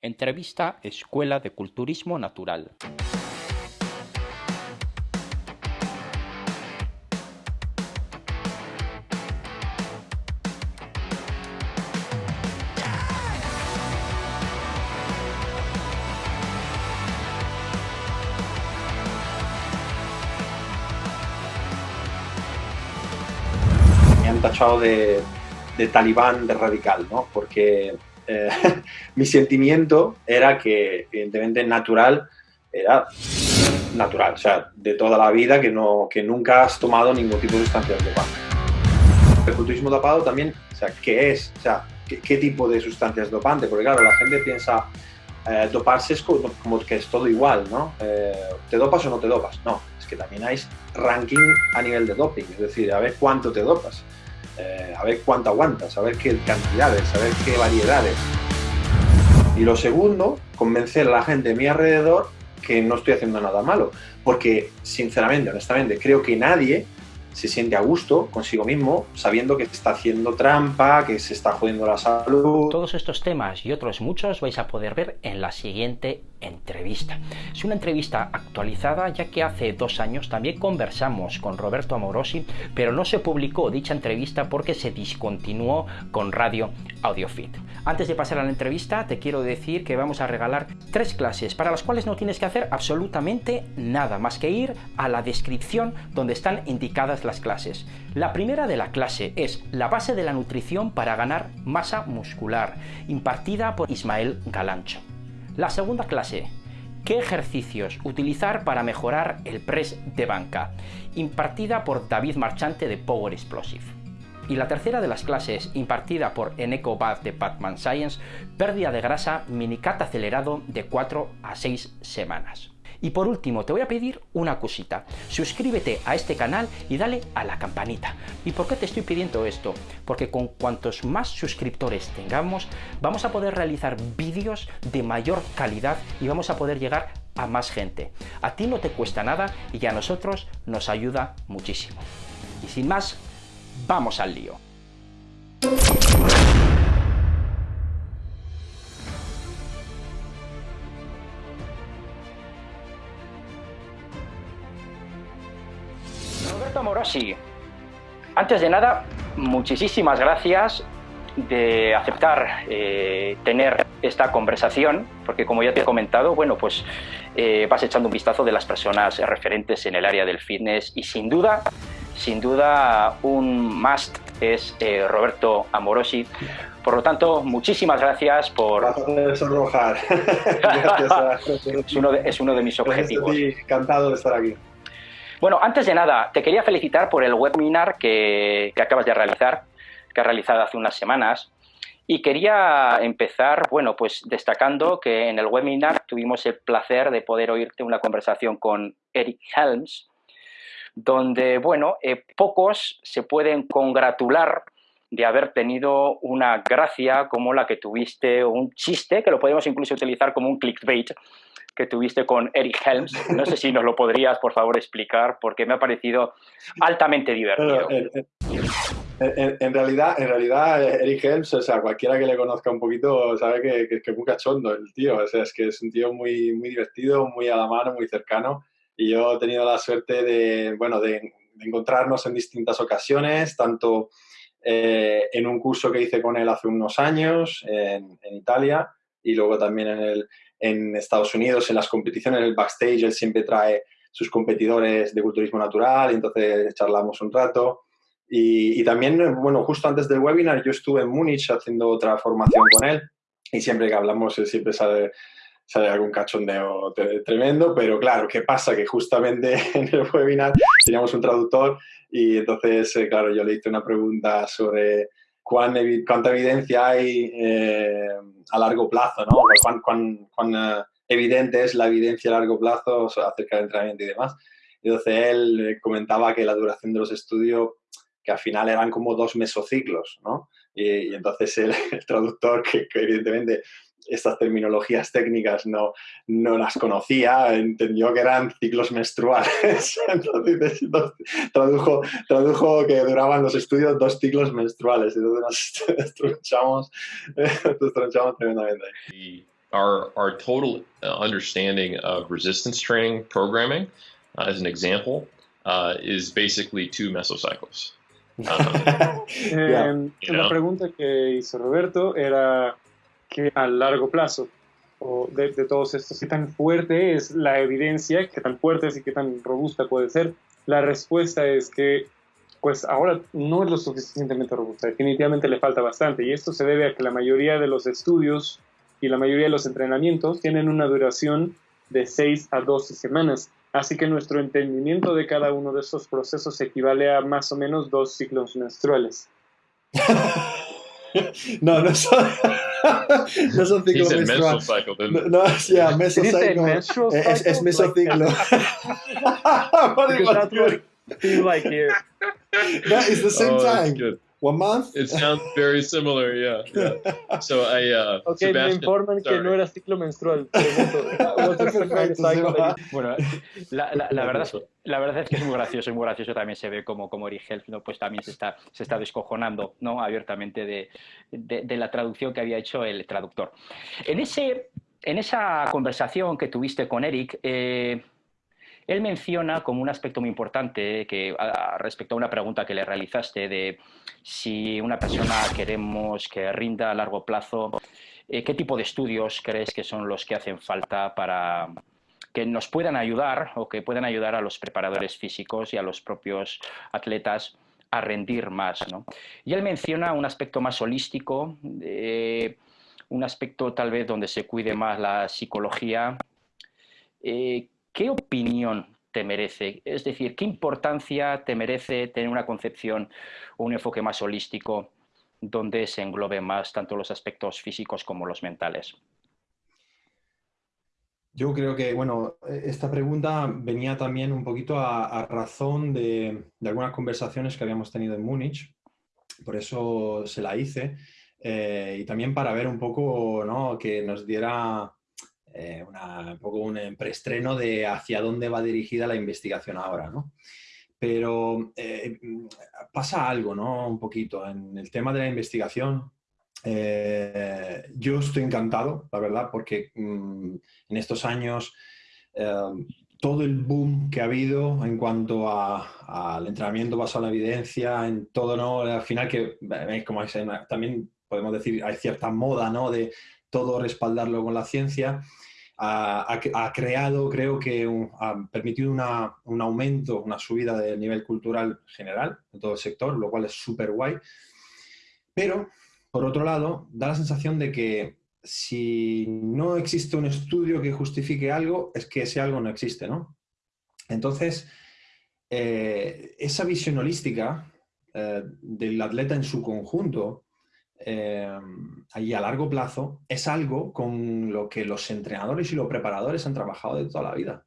Entrevista Escuela de Culturismo Natural. Tachado de, de talibán, de radical, ¿no? Porque eh, mi sentimiento era que, evidentemente, natural era natural, o sea, de toda la vida que, no, que nunca has tomado ningún tipo de sustancia dopante. El culturismo dopado también, o sea, ¿qué es? O sea, ¿qué, qué tipo de sustancias dopante? Porque claro, la gente piensa, eh, doparse es como, como, que es todo igual, ¿no? Eh, ¿Te dopas o no te dopas? No, es que también hay ranking a nivel de doping, es decir, a ver cuánto te dopas. Eh, a ver cuánto aguantas, a ver qué cantidades, a ver qué variedades. Y lo segundo, convencer a la gente de mi alrededor que no estoy haciendo nada malo. Porque, sinceramente, honestamente, creo que nadie se siente a gusto consigo mismo sabiendo que está haciendo trampa, que se está jodiendo la salud. Todos estos temas y otros muchos vais a poder ver en la siguiente entrevista. Es una entrevista actualizada ya que hace dos años también conversamos con Roberto Amorosi, pero no se publicó dicha entrevista porque se discontinuó con Radio AudioFit. Antes de pasar a la entrevista te quiero decir que vamos a regalar tres clases para las cuales no tienes que hacer absolutamente nada más que ir a la descripción donde están indicadas las clases. La primera de la clase es la base de la nutrición para ganar masa muscular, impartida por Ismael Galancho. La segunda clase, ¿qué ejercicios utilizar para mejorar el press de banca? Impartida por David Marchante de Power Explosive. Y la tercera de las clases, impartida por Eneco Bath de Batman Science, pérdida de grasa minicat acelerado de 4 a 6 semanas. Y por último, te voy a pedir una cosita. Suscríbete a este canal y dale a la campanita. ¿Y por qué te estoy pidiendo esto? Porque con cuantos más suscriptores tengamos, vamos a poder realizar vídeos de mayor calidad y vamos a poder llegar a más gente. A ti no te cuesta nada y a nosotros nos ayuda muchísimo. Y sin más, vamos al lío. Morosi, antes de nada, muchísimas gracias de aceptar eh, tener esta conversación, porque como ya te he comentado, bueno, pues eh, vas echando un vistazo de las personas referentes en el área del fitness y sin duda, sin duda un must es eh, Roberto Amorosi. Por lo tanto, muchísimas gracias por... sonrojar. es, uno de, es uno de mis objetivos. Encantado de estar aquí. Bueno, antes de nada, te quería felicitar por el webinar que, acabas de realizar, que has realizado hace unas semanas. Y quería empezar, bueno, pues destacando que en el webinar tuvimos el placer de poder oírte una conversación con Eric Helms, donde, bueno, eh, pocos se pueden congratular de haber tenido una gracia como la que tuviste, o un chiste, que lo podemos incluso utilizar como un clickbait, que tuviste con Eric Helms. No sé si nos lo podrías, por favor, explicar, porque me ha parecido altamente divertido. En, en, en, realidad, en realidad, Eric Helms, o sea, cualquiera que le conozca un poquito sabe que, que, que es muy cachondo el tío. O sea, es que es un tío muy, muy divertido, muy a la mano, muy cercano. Y yo he tenido la suerte de, bueno, de, de encontrarnos en distintas ocasiones, tanto eh, en un curso que hice con él hace unos años en, en Italia y luego también en, el, en Estados Unidos, en las competiciones, en el backstage, él siempre trae sus competidores de culturismo natural y entonces charlamos un rato. Y, y, también, bueno, justo antes del webinar yo estuve en Múnich haciendo otra formación con él y siempre que hablamos él siempre sale sale algún cachondeo tremendo, pero claro, ¿qué pasa? Que justamente en el webinar teníamos un traductor y entonces, eh, claro, yo le hice una pregunta sobre cuán, cuánta evidencia hay eh, a largo plazo, ¿no? Cuán, cuán, cuán uh, evidente es la evidencia a largo plazo acerca del entrenamiento y demás. Entonces él comentaba que la duración de los estudios, que al final eran como dos mesociclos, ¿no? Y, y entonces el, el traductor, que, que evidentemente estas terminologías técnicas no, no las conocía, entendió que eran ciclos menstruales. Entonces tradujo, tradujo que duraban los estudios dos ciclos menstruales. Entonces nos tronchamos, nos tronchamos tremendamente. Y our our total uh, understanding of resistance training programming, uh, as an example, uh, is basically two mesocycles. Um, yeah. La pregunta que hizo Roberto era que a largo plazo, o de, todos estos, qué tan fuerte es la evidencia, qué tan fuerte es y qué tan robusta puede ser. La respuesta es que pues ahora no es lo suficientemente robusta, definitivamente le falta bastante y esto se debe a que la mayoría de los estudios y la mayoría de los entrenamientos tienen una duración de 6 a 12 semanas. Así que nuestro entendimiento de cada uno de estos procesos equivale a más o menos dos ciclos menstruales. no, no son, no son ciclos menstruales. No, no, yeah, mesociclo. Es, es mesociclo. like here. That is the same oh, time. One month? It sounds very similar, yeah. yeah. So I, uh, okay, me informan que no era ciclo menstrual. bueno, la, la, la, verdad, la verdad es que es muy gracioso, muy gracioso también se ve como, como Eric Helf, ¿no? pues también se está, se está descojonando ¿no? abiertamente de, de, de la traducción que había hecho el traductor. En, ese, en esa conversación que tuviste con Eric, eh, él menciona como un aspecto muy importante que respecto a una pregunta que le realizaste de si una persona queremos que rinda a largo plazo, eh, ¿qué tipo de estudios crees que son los que hacen falta para que nos puedan ayudar o que puedan ayudar a los preparadores físicos y a los propios atletas a rendir más? Y él menciona un aspecto más holístico, un aspecto tal vez donde se cuide más la psicología. Eh, ¿qué opinión te merece? Es decir, ¿qué importancia te merece tener una concepción o un enfoque más holístico donde se englobe más tanto los aspectos físicos como los mentales? Yo creo que, bueno, esta pregunta venía también un poquito a, razón de, algunas conversaciones que habíamos tenido en Múnich, por eso se la hice, eh, y también para ver un poco, ¿no? que nos diera eh, un poco un preestreno de hacia dónde va dirigida la investigación ahora, ¿no? Pero eh, pasa algo, ¿no? Un poquito en el tema de la investigación. Eh, yo estoy encantado, la verdad, porque mm, en estos años todo el boom que ha habido en cuanto al entrenamiento basado en la evidencia, en todo, ¿no? Al final que, como también podemos decir, hay cierta moda, ¿no? De todo respaldarlo con la ciencia ha, creado, creo que ha permitido un aumento, una subida del nivel cultural general en todo el sector, lo cual es súper guay. Pero, por otro lado, da la sensación de que si no existe un estudio que justifique algo, es que ese algo no existe, ¿no? Entonces, eh, esa visión holística eh, del atleta en su conjunto eh, a largo plazo es algo con lo que los entrenadores y los preparadores han trabajado de toda la vida.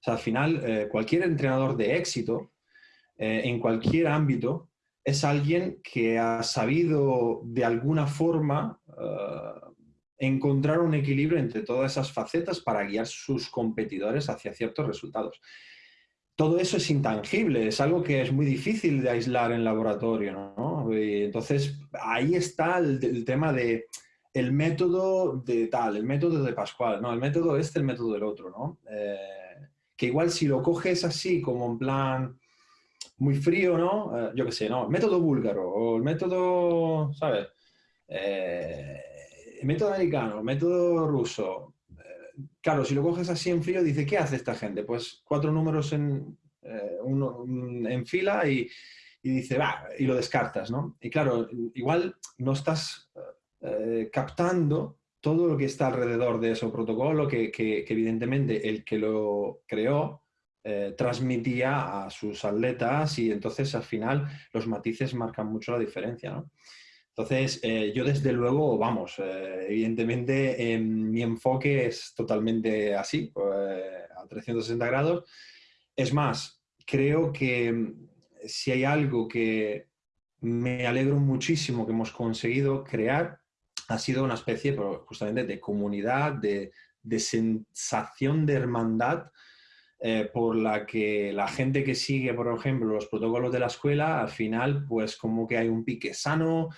O sea, al final, eh, cualquier entrenador de éxito eh, en cualquier ámbito es alguien que ha sabido de alguna forma encontrar un equilibrio entre todas esas facetas para guiar sus competidores hacia ciertos resultados todo eso es intangible, es algo que es muy difícil de aislar en laboratorio, ¿no? entonces, ahí está el, tema de el método de tal, el método de Pascual, no, el método este, el método del otro, ¿no? Eh, que igual si lo coges así, como en plan muy frío, ¿no? Eh, yo qué sé, ¿no? Método búlgaro o el método, ¿sabes? Eh, el método americano, el método ruso, claro, si lo coges así en frío, dice, ¿qué hace esta gente? Pues cuatro números en, eh, en fila y, dice, va, y lo descartas, ¿no? Y claro, igual no estás eh, captando todo lo que está alrededor de ese protocolo que, evidentemente el que lo creó eh, transmitía a sus atletas y entonces al final los matices marcan mucho la diferencia, ¿no? Entonces, eh, yo desde luego, vamos, eh, evidentemente mi enfoque es totalmente así, eh, a 360 grados. Es más, creo que mm, si hay algo que me alegro muchísimo que hemos conseguido crear, ha sido una especie justamente de comunidad, de, de sensación de hermandad por la que la gente que sigue, por ejemplo, los protocolos de la escuela, al final, pues como que hay un pique sano,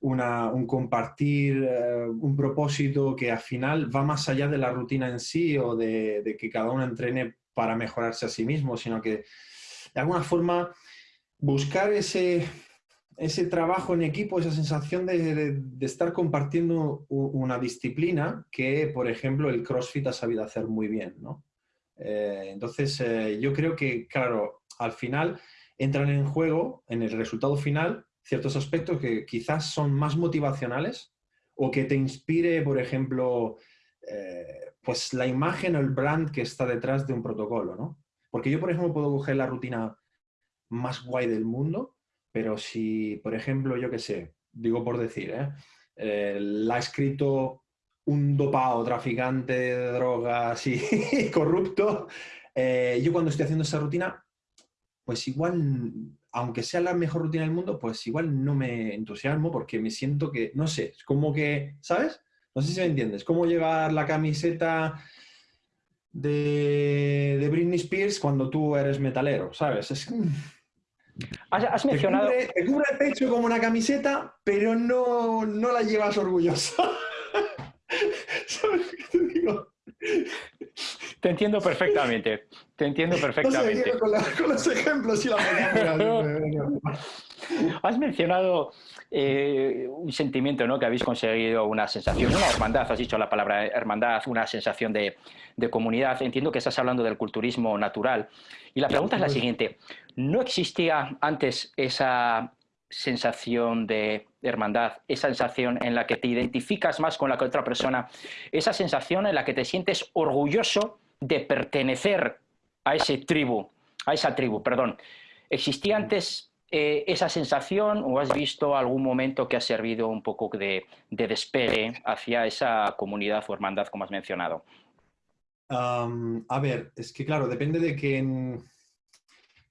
un compartir, eh, un propósito que al final va más allá de la rutina en sí o de, que cada uno entrene para mejorarse a sí mismo, sino que de alguna forma buscar ese, ese trabajo en equipo, esa sensación de, estar compartiendo una disciplina que, por ejemplo, el CrossFit ha sabido hacer muy bien, ¿no? Eh, entonces, eh, yo creo que, claro, al final entran en juego, en el resultado final, ciertos aspectos que quizás son más motivacionales o que te inspire, por ejemplo, eh, pues la imagen o el brand que está detrás de un protocolo, ¿no? Porque yo, por ejemplo, puedo coger la rutina más guay del mundo, pero si, por ejemplo, yo qué sé, digo por decir, ¿eh? Eh, la ha escrito un dopado, traficante de drogas y corrupto, yo cuando estoy haciendo esa rutina, pues igual aunque sea la mejor rutina del mundo, pues igual no me entusiasmo porque me siento que, no sé, es como que, ¿sabes? No sé si me entiendes, cómo llevar la camiseta de, de Britney Spears cuando tú eres metalero, ¿sabes? Es... Has, mencionado... Te cubre, el pecho como una camiseta, pero no, no la llevas orgulloso. ¿Sabes qué te digo? Te entiendo perfectamente. Te entiendo perfectamente. con, los ejemplos y la Has mencionado eh, un sentimiento, ¿no? Que habéis conseguido una sensación, una hermandad, has dicho la palabra hermandad, una sensación de, de comunidad. Entiendo que estás hablando del culturismo natural. Y la pregunta es la siguiente. ¿No existía antes esa sensación de hermandad, esa sensación en la que te identificas más con la que otra persona, esa sensación en la que te sientes orgulloso de pertenecer a ese tribu, a esa tribu, perdón. ¿Existía antes eh, esa sensación o has visto algún momento que ha servido un poco de, despegue hacia esa comunidad o hermandad como has mencionado? a ver, es que claro, depende de quién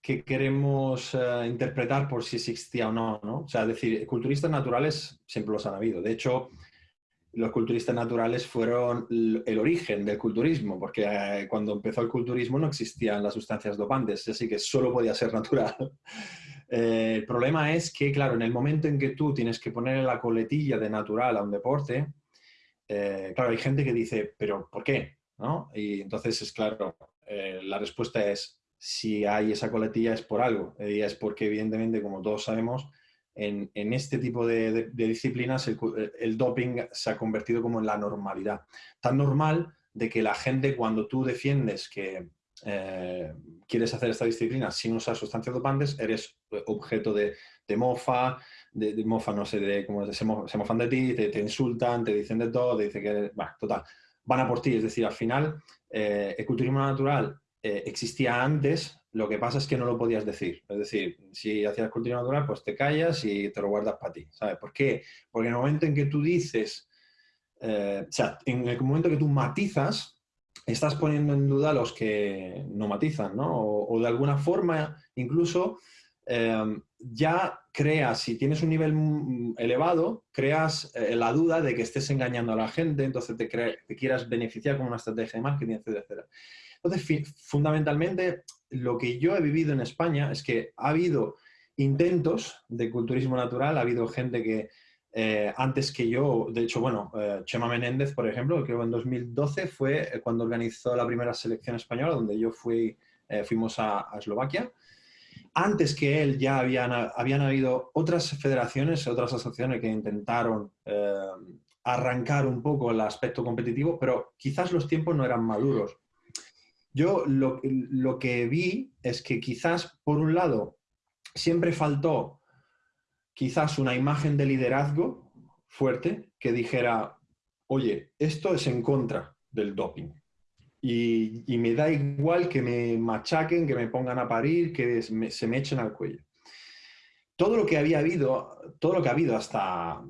que queremos eh, interpretar por si existía o no, ¿no? O sea, decir, culturistas naturales siempre los han habido. De hecho, los culturistas naturales fueron el origen del culturismo, porque eh, cuando empezó el culturismo no existían las sustancias dopantes, así que solo podía ser natural. Eh, el problema es que, claro, en el momento en que tú tienes que poner la coletilla de natural a un deporte, claro, hay gente que dice, pero ¿por qué? ¿No? Y entonces es claro, la respuesta es, si hay esa coletilla es por algo. Y es porque, evidentemente, como todos sabemos, en, este tipo de, disciplinas el, doping se ha convertido como en la normalidad. Tan normal de que la gente cuando tú defiendes que eh, quieres hacer esta disciplina sin usar sustancias dopantes, eres objeto de, mofa, de, mofa, no sé, de, como se, mofan de ti, te, insultan, te dicen de todo, te dicen que, bueno, total, van a por ti. Es decir, al final, eh, el culturismo natural eh, existía antes, lo que pasa es que no lo podías decir. Es decir, si hacías cultura natural, pues te callas y te lo guardas para ti. ¿Sabes por qué? Porque en el momento en que tú dices, eh, o sea, en el momento que tú matizas, estás poniendo en duda a los que no matizan, ¿no? O, de alguna forma, incluso, em, ya creas, si tienes un nivel elevado, creas eh, la duda de que estés engañando a la gente, entonces te, te quieras beneficiar con una estrategia de marketing, etc. Entonces, fundamentalmente, lo que yo he vivido en España es que ha habido intentos de culturismo natural, ha habido gente que eh, antes que yo, de hecho, bueno, eh, Chema Menéndez, por ejemplo, que en 2012 fue cuando organizó la primera selección española, donde yo fui, eh, fuimos a, Eslovaquia. Antes que él ya habían, habían habido otras federaciones, otras asociaciones que intentaron arrancar un poco el aspecto competitivo, pero quizás los tiempos no eran maduros. Yo lo, que vi es que quizás, por un lado, siempre faltó quizás una imagen de liderazgo fuerte que dijera, oye, esto es en contra del doping. Y, me da igual que me machaquen, que me pongan a parir, que se me echen al cuello. Todo lo que había habido, todo lo que ha habido hasta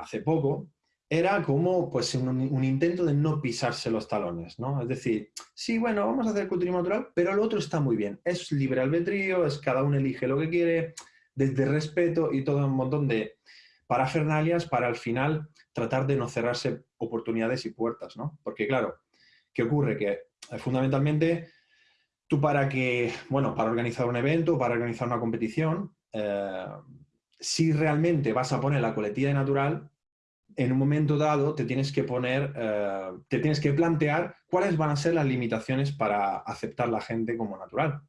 hace poco, era como pues, un, intento de no pisarse los talones, ¿no? Es decir, sí, bueno, vamos a hacer culturismo natural, pero lo otro está muy bien. Es libre albedrío, es cada uno elige lo que quiere, desde respeto y todo un montón de parafernalias para al final tratar de no cerrarse oportunidades y puertas, ¿no? Porque claro, ¿qué ocurre? Que eh, fundamentalmente tú para que, bueno, para organizar un evento, para organizar una competición, eh, si realmente vas a poner la coletilla de natural, en un momento dado te tienes que poner, eh, te tienes que plantear cuáles van a ser las limitaciones para aceptar la gente como natural.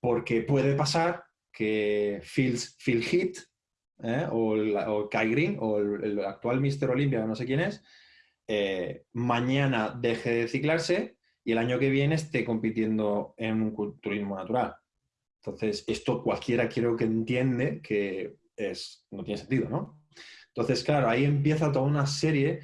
Porque puede pasar que Phil, Phil Heath ¿eh? o, Kai Green o el, actual Mister Olympia, no sé quién es, eh, mañana deje de ciclarse y el año que viene esté compitiendo en un culturismo natural. Entonces, esto cualquiera creo que entiende que es, no tiene sentido, ¿no? Entonces, claro, ahí empieza toda una serie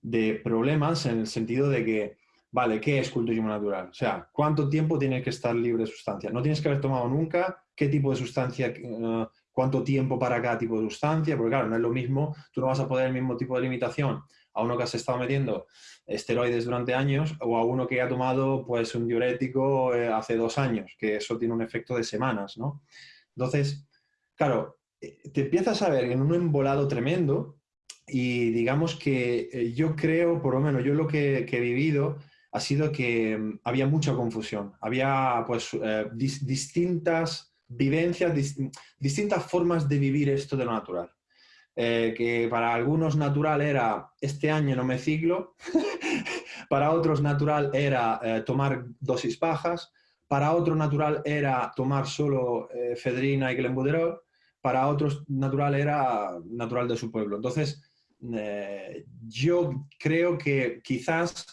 de problemas en el sentido de que, vale, ¿qué es culturismo natural? O sea, ¿cuánto tiempo tienes que estar libre de sustancia? No tienes que haber tomado nunca, ¿qué tipo de sustancia, eh, cuánto tiempo para cada tipo de sustancia? Porque claro, no es lo mismo, tú no vas a poder el mismo tipo de limitación a uno que has estado metiendo esteroides durante años o a uno que ha tomado pues un diurético eh, hace dos años, que eso tiene un efecto de semanas, ¿no? Entonces, claro, te empiezas a ver en un embolado tremendo y digamos que eh, yo creo, por lo menos yo lo que, he vivido ha sido que mm, había mucha confusión, había pues eh, distintas vivencias, distintas formas de vivir esto de lo natural. Eh, que para algunos natural era este año no me ciclo, para otros natural era tomar dosis bajas, para otro natural era tomar solo fedrina y glenbuterol, para otros natural era natural de su pueblo. Entonces, eh, yo creo que quizás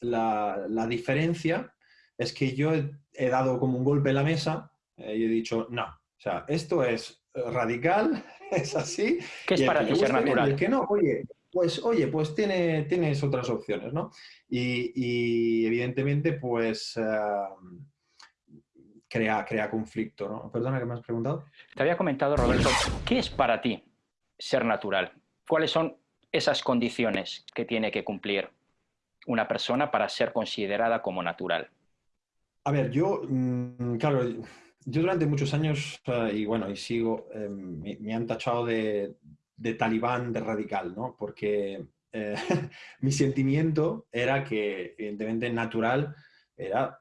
la, diferencia es que yo he, dado como un golpe en la mesa eh, y he dicho, no, o sea, esto es radical, es así. ¿Qué es para ti ser natural? que no, oye, pues, oye, pues tiene, tienes otras opciones, ¿no? Y, evidentemente, pues... Eh, crea, crea conflicto, ¿no? Perdona, ¿qué me has preguntado? Te había comentado, Roberto, ¿qué es para ti ser natural? ¿Cuáles son esas condiciones que tiene que cumplir una persona para ser considerada como natural? A ver, yo, mm, claro, yo durante muchos años, eh, y bueno, y sigo, eh, me, han tachado de, talibán, de radical, ¿no? Porque eh, mi sentimiento era que, evidentemente, natural era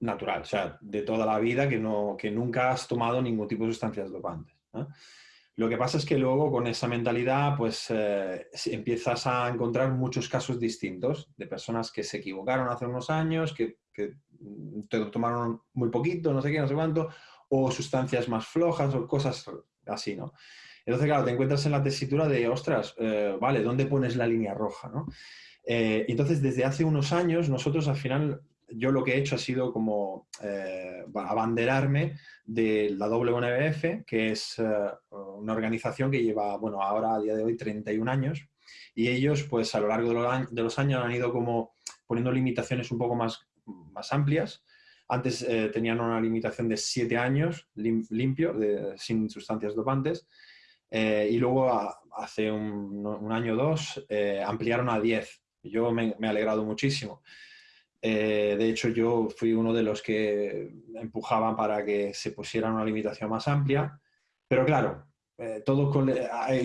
natural, o sea, de toda la vida que, no, que nunca has tomado ningún tipo de sustancias dopantes. Lo que pasa es que luego con esa mentalidad pues eh, empiezas a encontrar muchos casos distintos de personas que se equivocaron hace unos años, que, que te tomaron muy poquito, no sé qué, no sé cuánto, o sustancias más flojas o cosas así, ¿no? Entonces, claro, te encuentras en la tesitura de, ostras, eh, vale, ¿dónde pones la línea roja, no? Eh, entonces, desde hace unos años, nosotros al final yo lo que he hecho ha sido como eh, abanderarme de la WNBF, que es eh, una organización que lleva, bueno, ahora a día de hoy 31 años, y ellos, pues a lo largo de los, años han ido como poniendo limitaciones un poco más, más amplias. Antes eh, tenían una limitación de 7 años limpio, sin sustancias dopantes, y luego hace un, año o dos ampliaron a 10. Yo me he alegrado muchísimo. Eh, de hecho, yo fui uno de los que empujaban para que se pusiera una limitación más amplia. Pero claro, eh,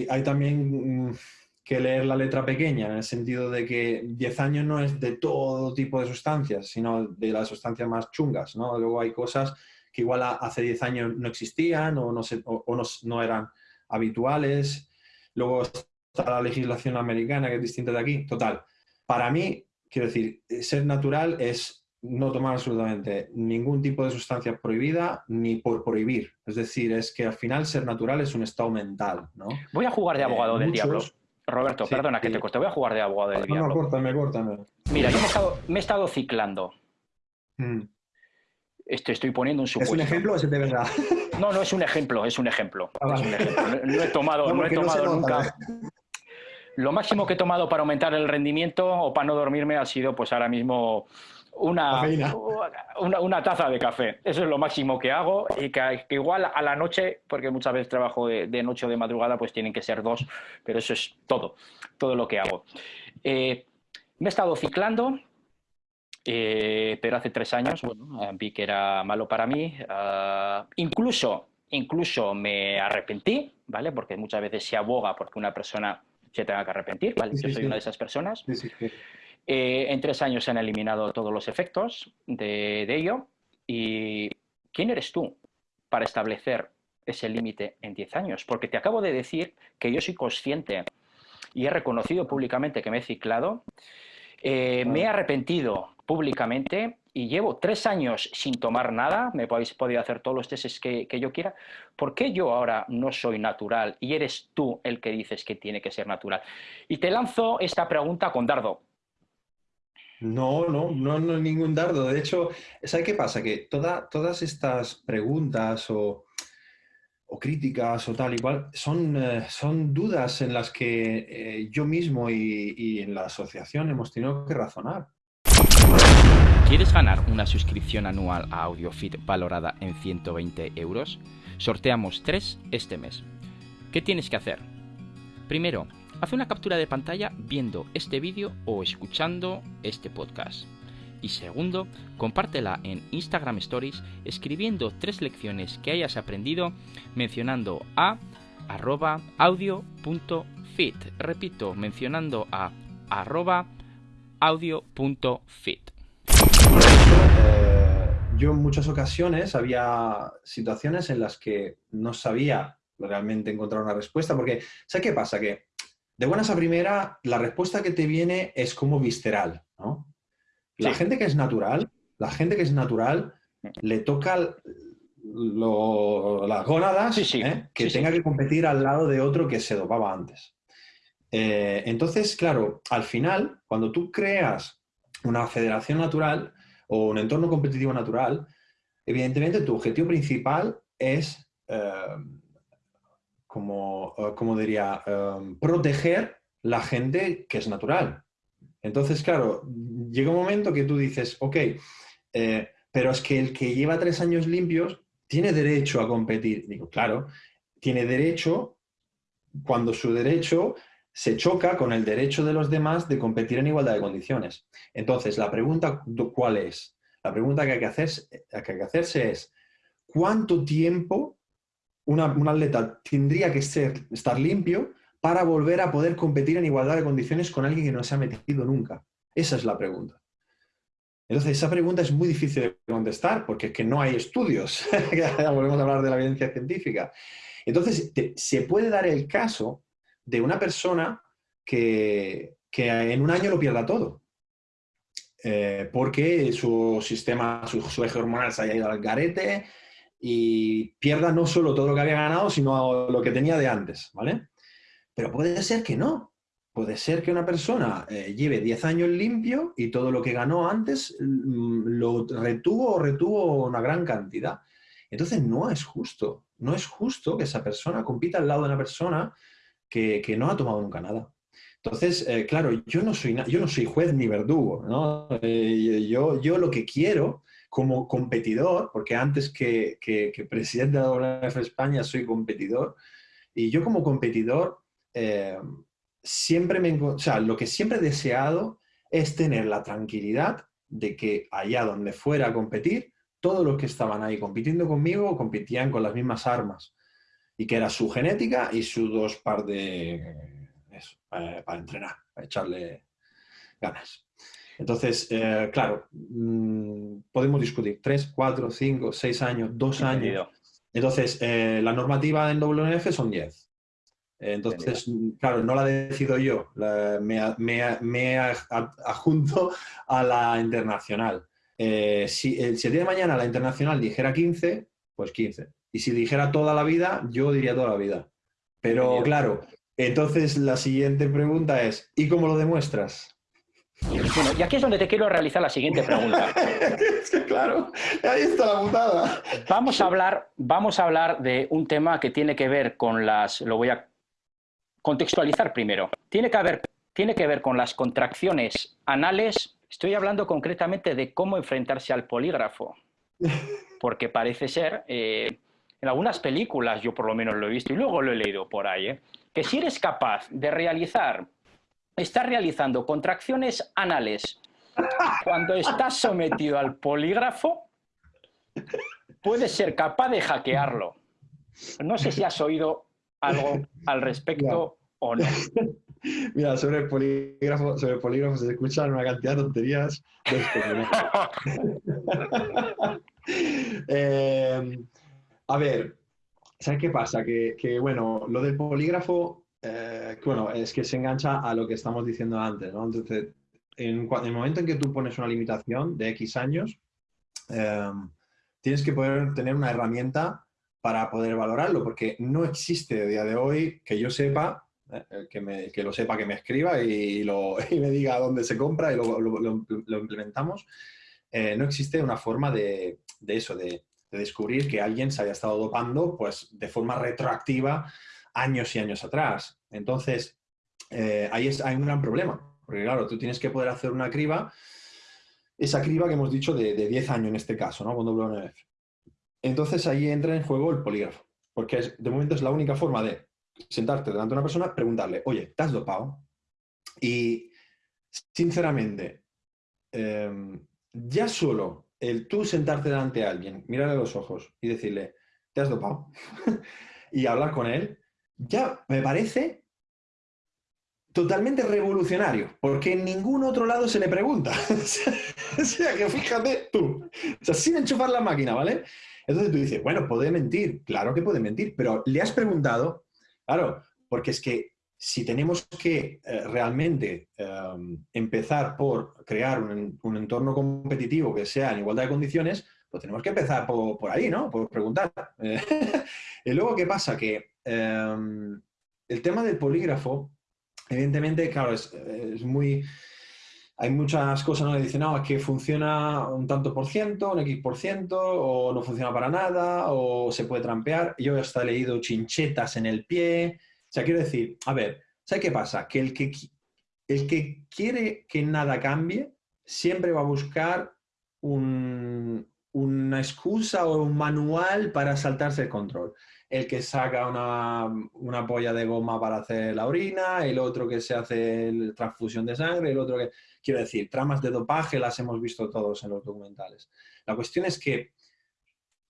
hay, también mm, que leer la letra pequeña, en el sentido de que 10 años no es de todo tipo de sustancias, sino de las sustancias más chungas. ¿no? Luego hay cosas que igual hace 10 años no existían o, no, o, no eran habituales. Luego está la legislación americana, que es distinta de aquí. Total, para mí Quiero decir, eh, ser natural es no tomar absolutamente ningún tipo de sustancia prohibida ni por prohibir. Es decir, es que al final ser natural es un estado mental, ¿no? Voy a jugar de eh, abogado del diablo. Roberto, perdona que te corte, voy a jugar de abogado del diablo. No, córtame, córtame. Mira, yo me he estado, ciclando. Mm. Estoy, poniendo un supuesto. ¿Es un ejemplo o es de verdad? No, no es un ejemplo, es un ejemplo. Ah, no, he tomado, no, he tomado nunca. Lo máximo que he tomado para aumentar el rendimiento o para no dormirme ha sido pues ahora mismo una, una, taza de café. Eso es lo máximo que hago y que, igual a la noche, porque muchas veces trabajo de, noche o de madrugada, pues tienen que ser dos, pero eso es todo, todo lo que hago. Eh, me he estado ciclando, eh, pero hace tres años bueno, vi que era malo para mí. Ah, incluso, incluso me arrepentí, ¿vale? Porque muchas veces se aboga porque una persona se tenga que arrepentir, ¿vale? Yo soy una de esas personas. Eh, en tres años se han eliminado todos los efectos de, ello. ¿Y quién eres tú para establecer ese límite en 10 años, porque te acabo de decir que yo soy consciente y he reconocido públicamente que me he ciclado, eh, me he arrepentido públicamente y llevo tres años sin tomar nada, me podéis podido hacer todos los testes que, que, yo quiera, ¿por qué yo ahora no soy natural y eres tú el que dices que tiene que ser natural? Y te lanzo esta pregunta con dardo. No, no, no, no ningún dardo. De hecho, ¿sabes qué pasa? Que todas estas preguntas o, críticas o tal igual son, eh, son dudas en las que eh, yo mismo y, y en la asociación hemos tenido que razonar. ¿Quieres ganar una suscripción anual a AudioFit valorada en 120 euros? Sorteamos 3 este mes. ¿Qué tienes que hacer? Primero, haz una captura de pantalla viendo este vídeo o escuchando este podcast. Y segundo, compártela en Instagram Stories escribiendo tres lecciones que hayas aprendido mencionando a arroba audio.fit. Repito, mencionando a arroba audio.fit. Yo en muchas ocasiones había situaciones en las que no sabía realmente encontrar una respuesta, porque ¿sabes qué pasa? Que de buenas a primera, la respuesta que te viene es como visceral, ¿no? La gente que es natural, la gente que es natural, le toca las gónadas ¿eh? que tenga que competir al lado de otro que se dopaba antes. Eh, entonces, claro, al final, cuando tú creas una federación natural, o un entorno competitivo natural, evidentemente tu objetivo principal es, eh, como, eh, diría, eh, proteger la gente que es natural. Entonces, claro, llega un momento que tú dices, ok, pero es que el que lleva tres años limpios tiene derecho a competir. Digo, claro, tiene derecho cuando su derecho se choca con el derecho de los demás de competir en igualdad de condiciones. Entonces, la pregunta, ¿cuál es? La pregunta que hay que hacerse, que hay que hacerse es, ¿cuánto tiempo una, un atleta tendría que ser, estar limpio para volver a poder competir en igualdad de condiciones con alguien que no se ha metido nunca? Esa es la pregunta. Entonces, esa pregunta es muy difícil de contestar porque es que no hay estudios. Volvemos a hablar de la evidencia científica. Entonces, se puede dar el caso de una persona que, en un año lo pierda todo. Eh, porque su sistema, su, eje hormonal se haya ido al garete y pierda no solo todo lo que había ganado, sino lo que tenía de antes, ¿vale? Pero puede ser que no. Puede ser que una persona eh, lleve 10 años limpio y todo lo que ganó antes mm, lo retuvo o retuvo una gran cantidad. Entonces no es justo. No es justo que esa persona compita al lado de una persona que, no ha tomado nunca nada. Entonces, eh, claro, yo no, soy, yo no soy juez ni verdugo, ¿no? Eh, yo, lo que quiero como competidor, porque antes que, presidente de WF España soy competidor, y yo como competidor eh, siempre me... O sea, lo que siempre he deseado es tener la tranquilidad de que allá donde fuera a competir, todos los que estaban ahí compitiendo conmigo competían con las mismas armas y que era su genética y sus dos par de... Eso, para, entrenar, para echarle ganas. Entonces, eh, claro, mm, podemos discutir tres, cuatro, cinco, seis años, dos años. Entonces, eh, la normativa en WNF son 10. Entonces, claro, no la decido yo, me, me, me, adjunto a la internacional. Eh, si, si, el día de mañana la internacional dijera 15, pues 15. Y si dijera toda la vida, yo diría toda la vida. Pero claro, entonces la siguiente pregunta es, ¿y cómo lo demuestras? Bueno, y aquí es donde te quiero realizar la siguiente pregunta. es que claro, ahí está la putada. Vamos a hablar, vamos a hablar de un tema que tiene que ver con las, lo voy a contextualizar primero. Tiene que, haber, tiene que ver con las contracciones anales. Estoy hablando concretamente de cómo enfrentarse al polígrafo. Porque parece ser, eh, en algunas películas, yo por lo menos lo he visto y luego lo he leído por ahí, ¿eh? que si eres capaz de realizar, estás realizando contracciones anales cuando estás sometido al polígrafo, puedes ser capaz de hackearlo. No sé si has oído algo al respecto o no. Mira, sobre el polígrafo, sobre el polígrafo se escuchan una cantidad de tonterías. eh, a ver, ¿sabes qué pasa? Que, bueno, lo del polígrafo, eh, bueno, es que se engancha a lo que estamos diciendo antes, ¿no? Entonces, en, el momento en que tú pones una limitación de X años, em, tienes que poder tener una herramienta para poder valorarlo, porque no existe a día de hoy que yo sepa, eh, que, me, que, lo sepa, que me escriba y, me diga dónde se compra y lo, lo, implementamos. Eh, no existe una forma de, de eso, de, de, descubrir que alguien se haya estado dopando pues, de forma retroactiva años y años atrás. Entonces, eh, ahí es, hay un gran problema, porque claro, tú tienes que poder hacer una criba, esa criba que hemos dicho de, de 10 años en este caso, ¿no? Con WNF. Entonces ahí entra en juego el polígrafo, porque de momento es la única forma de sentarte delante de una persona, preguntarle, oye, ¿te has dopado? Y sinceramente, em, ya solo el tú sentarte delante de alguien, mirarle a los ojos y decirle, ¿te has dopado? y hablar con él, ya me parece totalmente revolucionario, porque en ningún otro lado se le pregunta. o sea, que fíjate tú, o sea, sin enchufar la máquina, ¿vale? Entonces tú dices, bueno, puede mentir, claro que puede mentir, pero le has preguntado, claro, porque es que si tenemos que eh, realmente em, empezar por crear un, entorno competitivo que sea en igualdad de condiciones, pues tenemos que empezar por, ahí, ¿no? Por preguntar. y luego, ¿qué pasa? Que em, el tema del polígrafo Evidentemente, claro, es, muy... Hay muchas cosas ¿no? que dicen, no, es que funciona un tanto por ciento, un X por ciento, o no funciona para nada, o se puede trampear. Yo hasta leído chinchetas en el pie. Sea, quiero decir, a ver, ¿sabes qué pasa? Que el que, el que quiere que nada cambie siempre va a buscar una excusa o un manual para saltarse el control el que saca una, una, polla de goma para hacer la orina, el otro que se hace la transfusión de sangre, el otro que... Quiero decir, tramas de dopaje las hemos visto todos en los documentales. La cuestión es que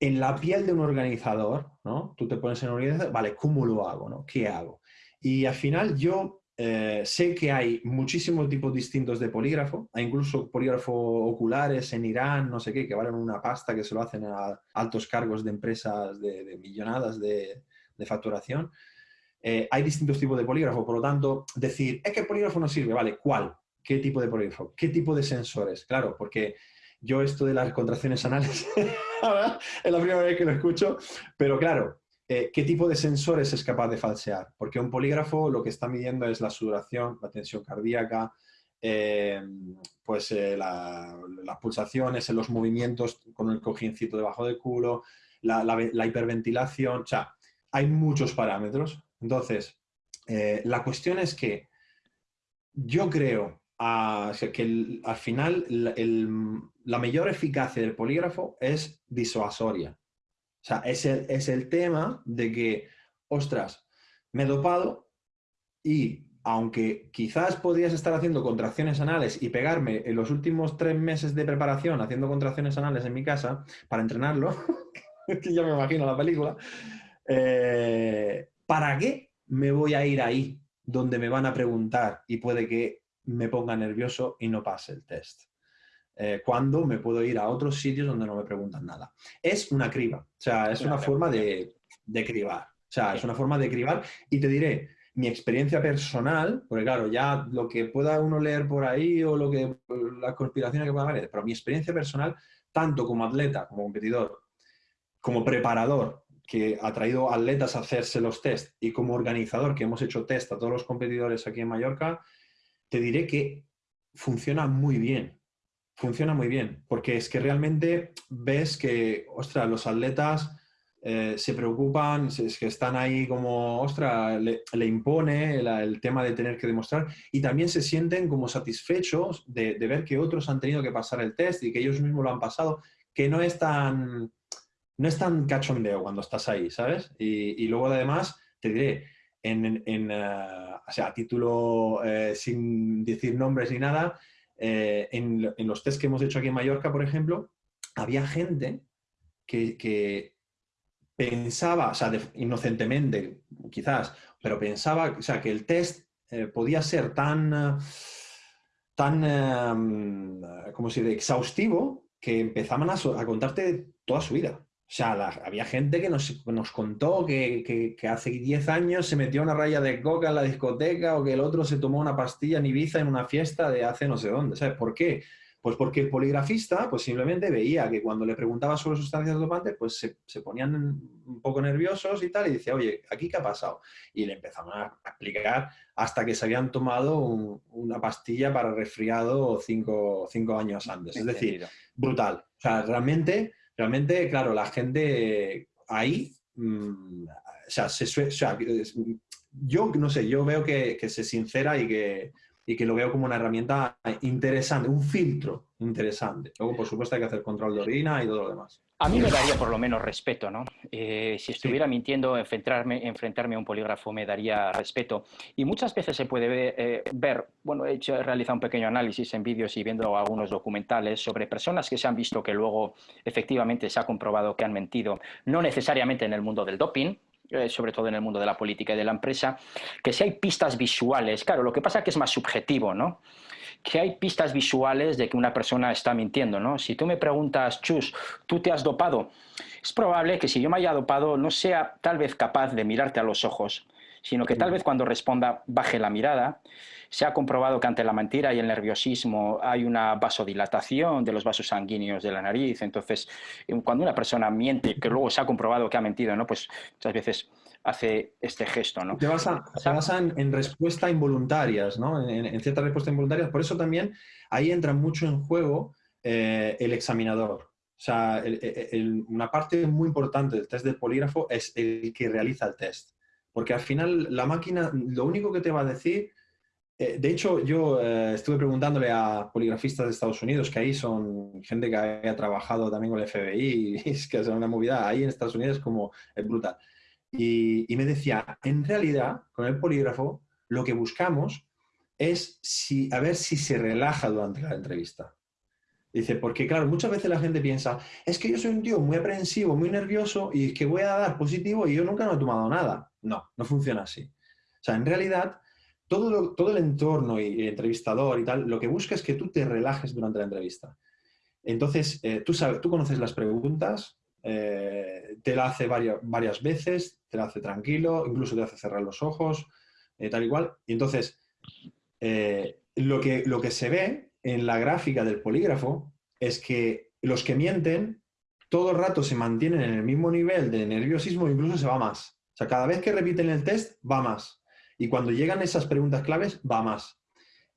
en la piel de un organizador, ¿no? Tú te pones en un organizador, vale, ¿cómo lo hago? ¿no? ¿Qué hago? Y al final yo eh, sé que hay muchísimos tipos distintos de polígrafo, hay incluso polígrafos oculares en Irán, no sé qué, que valen una pasta que se lo hacen a altos cargos de empresas de, millonadas de, facturación. Eh, hay distintos tipos de polígrafo, por lo tanto, decir, es que el polígrafo no sirve, vale, ¿cuál? ¿Qué tipo de polígrafo? ¿Qué tipo de sensores? Claro, porque yo esto de las contracciones anales es la primera vez que lo escucho, pero claro, eh, ¿qué tipo de sensores es capaz de falsear? Porque un polígrafo lo que está midiendo es la sudoración, la tensión cardíaca, eh, pues eh, las pulsaciones, los movimientos con el cojiencito debajo del culo, la, hiperventilación, o sea, hay muchos parámetros. Entonces, la cuestión es que yo creo ah, que al final la mayor eficacia del polígrafo es disuasoria. O sea, es el, es el tema de que, ostras, me he dopado y aunque quizás podrías estar haciendo contracciones anales y pegarme en los últimos tres meses de preparación haciendo contracciones anales en mi casa para entrenarlo, que ya me imagino la película, eh, ¿para qué me voy a ir ahí donde me van a preguntar y puede que me ponga nervioso y no pase el test? Eh, cuando me puedo ir a otros sitios donde no me preguntan nada. Es una criba, o sea, es una forma de, de cribar. O sea, es una forma de cribar y te diré, mi experiencia personal, porque claro, ya lo que pueda uno leer por ahí o lo que las conspiraciones que pueda haber, pero mi experiencia personal, tanto como atleta, como competidor, como preparador, que ha traído atletas a hacerse los test y como organizador, que hemos hecho test a todos los competidores aquí en Mallorca, te diré que funciona muy bien funciona muy bien, porque es que realmente ves que, ostras, los atletas eh, se preocupan, es que están ahí como, ostras, le, impone el, tema de tener que demostrar y también se sienten como satisfechos de, ver que otros han tenido que pasar el test y que ellos mismos lo han pasado, que no es tan, no es tan cachondeo cuando estás ahí, ¿sabes? Y, luego además, te diré, en, eh, o sea, a título eh, sin decir nombres ni nada, eh, en, los test que hemos hecho aquí en Mallorca, por ejemplo, había gente que, pensaba, o sea, inocentemente quizás, pero pensaba o sea, que el test eh, podía ser tan, tan eh, como si exhaustivo que empezaban a, contarte toda su vida. O sea, había gente que nos, nos contó que, que, hace 10 años se metió una raya de coca en la discoteca o que el otro se tomó una pastilla en Ibiza en una fiesta de hace no sé dónde. ¿Sabes por qué? Pues porque el poligrafista pues simplemente veía que cuando le preguntaba sobre sustancias dopantes, pues se, se, ponían un poco nerviosos y tal, y decía, oye, ¿aquí qué ha pasado? Y le empezaban a explicar hasta que se habían tomado una pastilla para resfriado cinco, cinco años antes. Es decir, brutal. O sea, realmente realmente, claro, la gente ahí, mm, o, sea, yo no sé, yo veo que, que se sincera y que, y que lo veo como una herramienta interesante, un filtro interesante. Luego, por supuesto, hay que hacer control de orina y todo lo demás. A mí me daría por lo menos respeto, ¿no? Eh, si estuviera mintiendo, enfrentarme, enfrentarme a un polígrafo me daría respeto. Y muchas veces se puede eh, ver, bueno, he, hecho, he realizado un pequeño análisis en vídeos y viendo algunos documentales sobre personas que se han visto que luego efectivamente se ha comprobado que han mentido, no necesariamente en el mundo del doping, eh, sobre todo en el mundo de la política y de la empresa, que si hay pistas visuales, claro, lo que pasa es que es más subjetivo, ¿no? Que hay pistas visuales de que una persona está mintiendo, ¿no? Si tú me preguntas, Chus, ¿tú te has dopado? Es probable que si yo me haya dopado no sea tal vez capaz de mirarte a los ojos, sino que tal vez cuando responda baje la mirada. Se ha comprobado que ante la mentira y el nerviosismo hay una vasodilatación de los vasos sanguíneos de la nariz. Entonces, cuando una persona miente, que luego se ha comprobado que ha mentido, ¿no? pues muchas veces hace este gesto. ¿no? Te basan, en, respuestas involuntarias, ¿no? en, ciertas respuestas involuntarias. Por eso también ahí entra mucho en juego eh, el examinador. O sea, una parte muy importante del test del polígrafo es el que realiza el test. Porque al final la máquina lo único que te va a decir, eh, de hecho yo eh, estuve preguntándole a poligrafistas de Estados Unidos, que ahí son gente que ha trabajado también con el FBI, y es que es una movida ahí en Estados Unidos como es brutal. Y, y me decía, en realidad con el polígrafo lo que buscamos es si, a ver si se relaja durante la entrevista. Dice, porque claro, muchas veces la gente piensa, es que yo soy un tío muy aprensivo, muy nervioso y es que voy a dar positivo y yo nunca no he tomado nada. No, no funciona así. O sea, en realidad, todo, todo el entorno y el entrevistador y tal, lo que busca es que tú te relajes durante la entrevista. Entonces, eh, tú, sabes, tú conoces las preguntas, eh, te la hace varias, varias veces, te la hace tranquilo, incluso te hace cerrar los ojos, eh, tal igual. Y entonces, lo, que, lo que se ve en la gráfica del polígrafo es que los que mienten todo el rato se mantienen en el mismo nivel de nerviosismo, incluso se va más. O sea, cada vez que repiten el test, va más. Y cuando llegan esas preguntas claves, va más.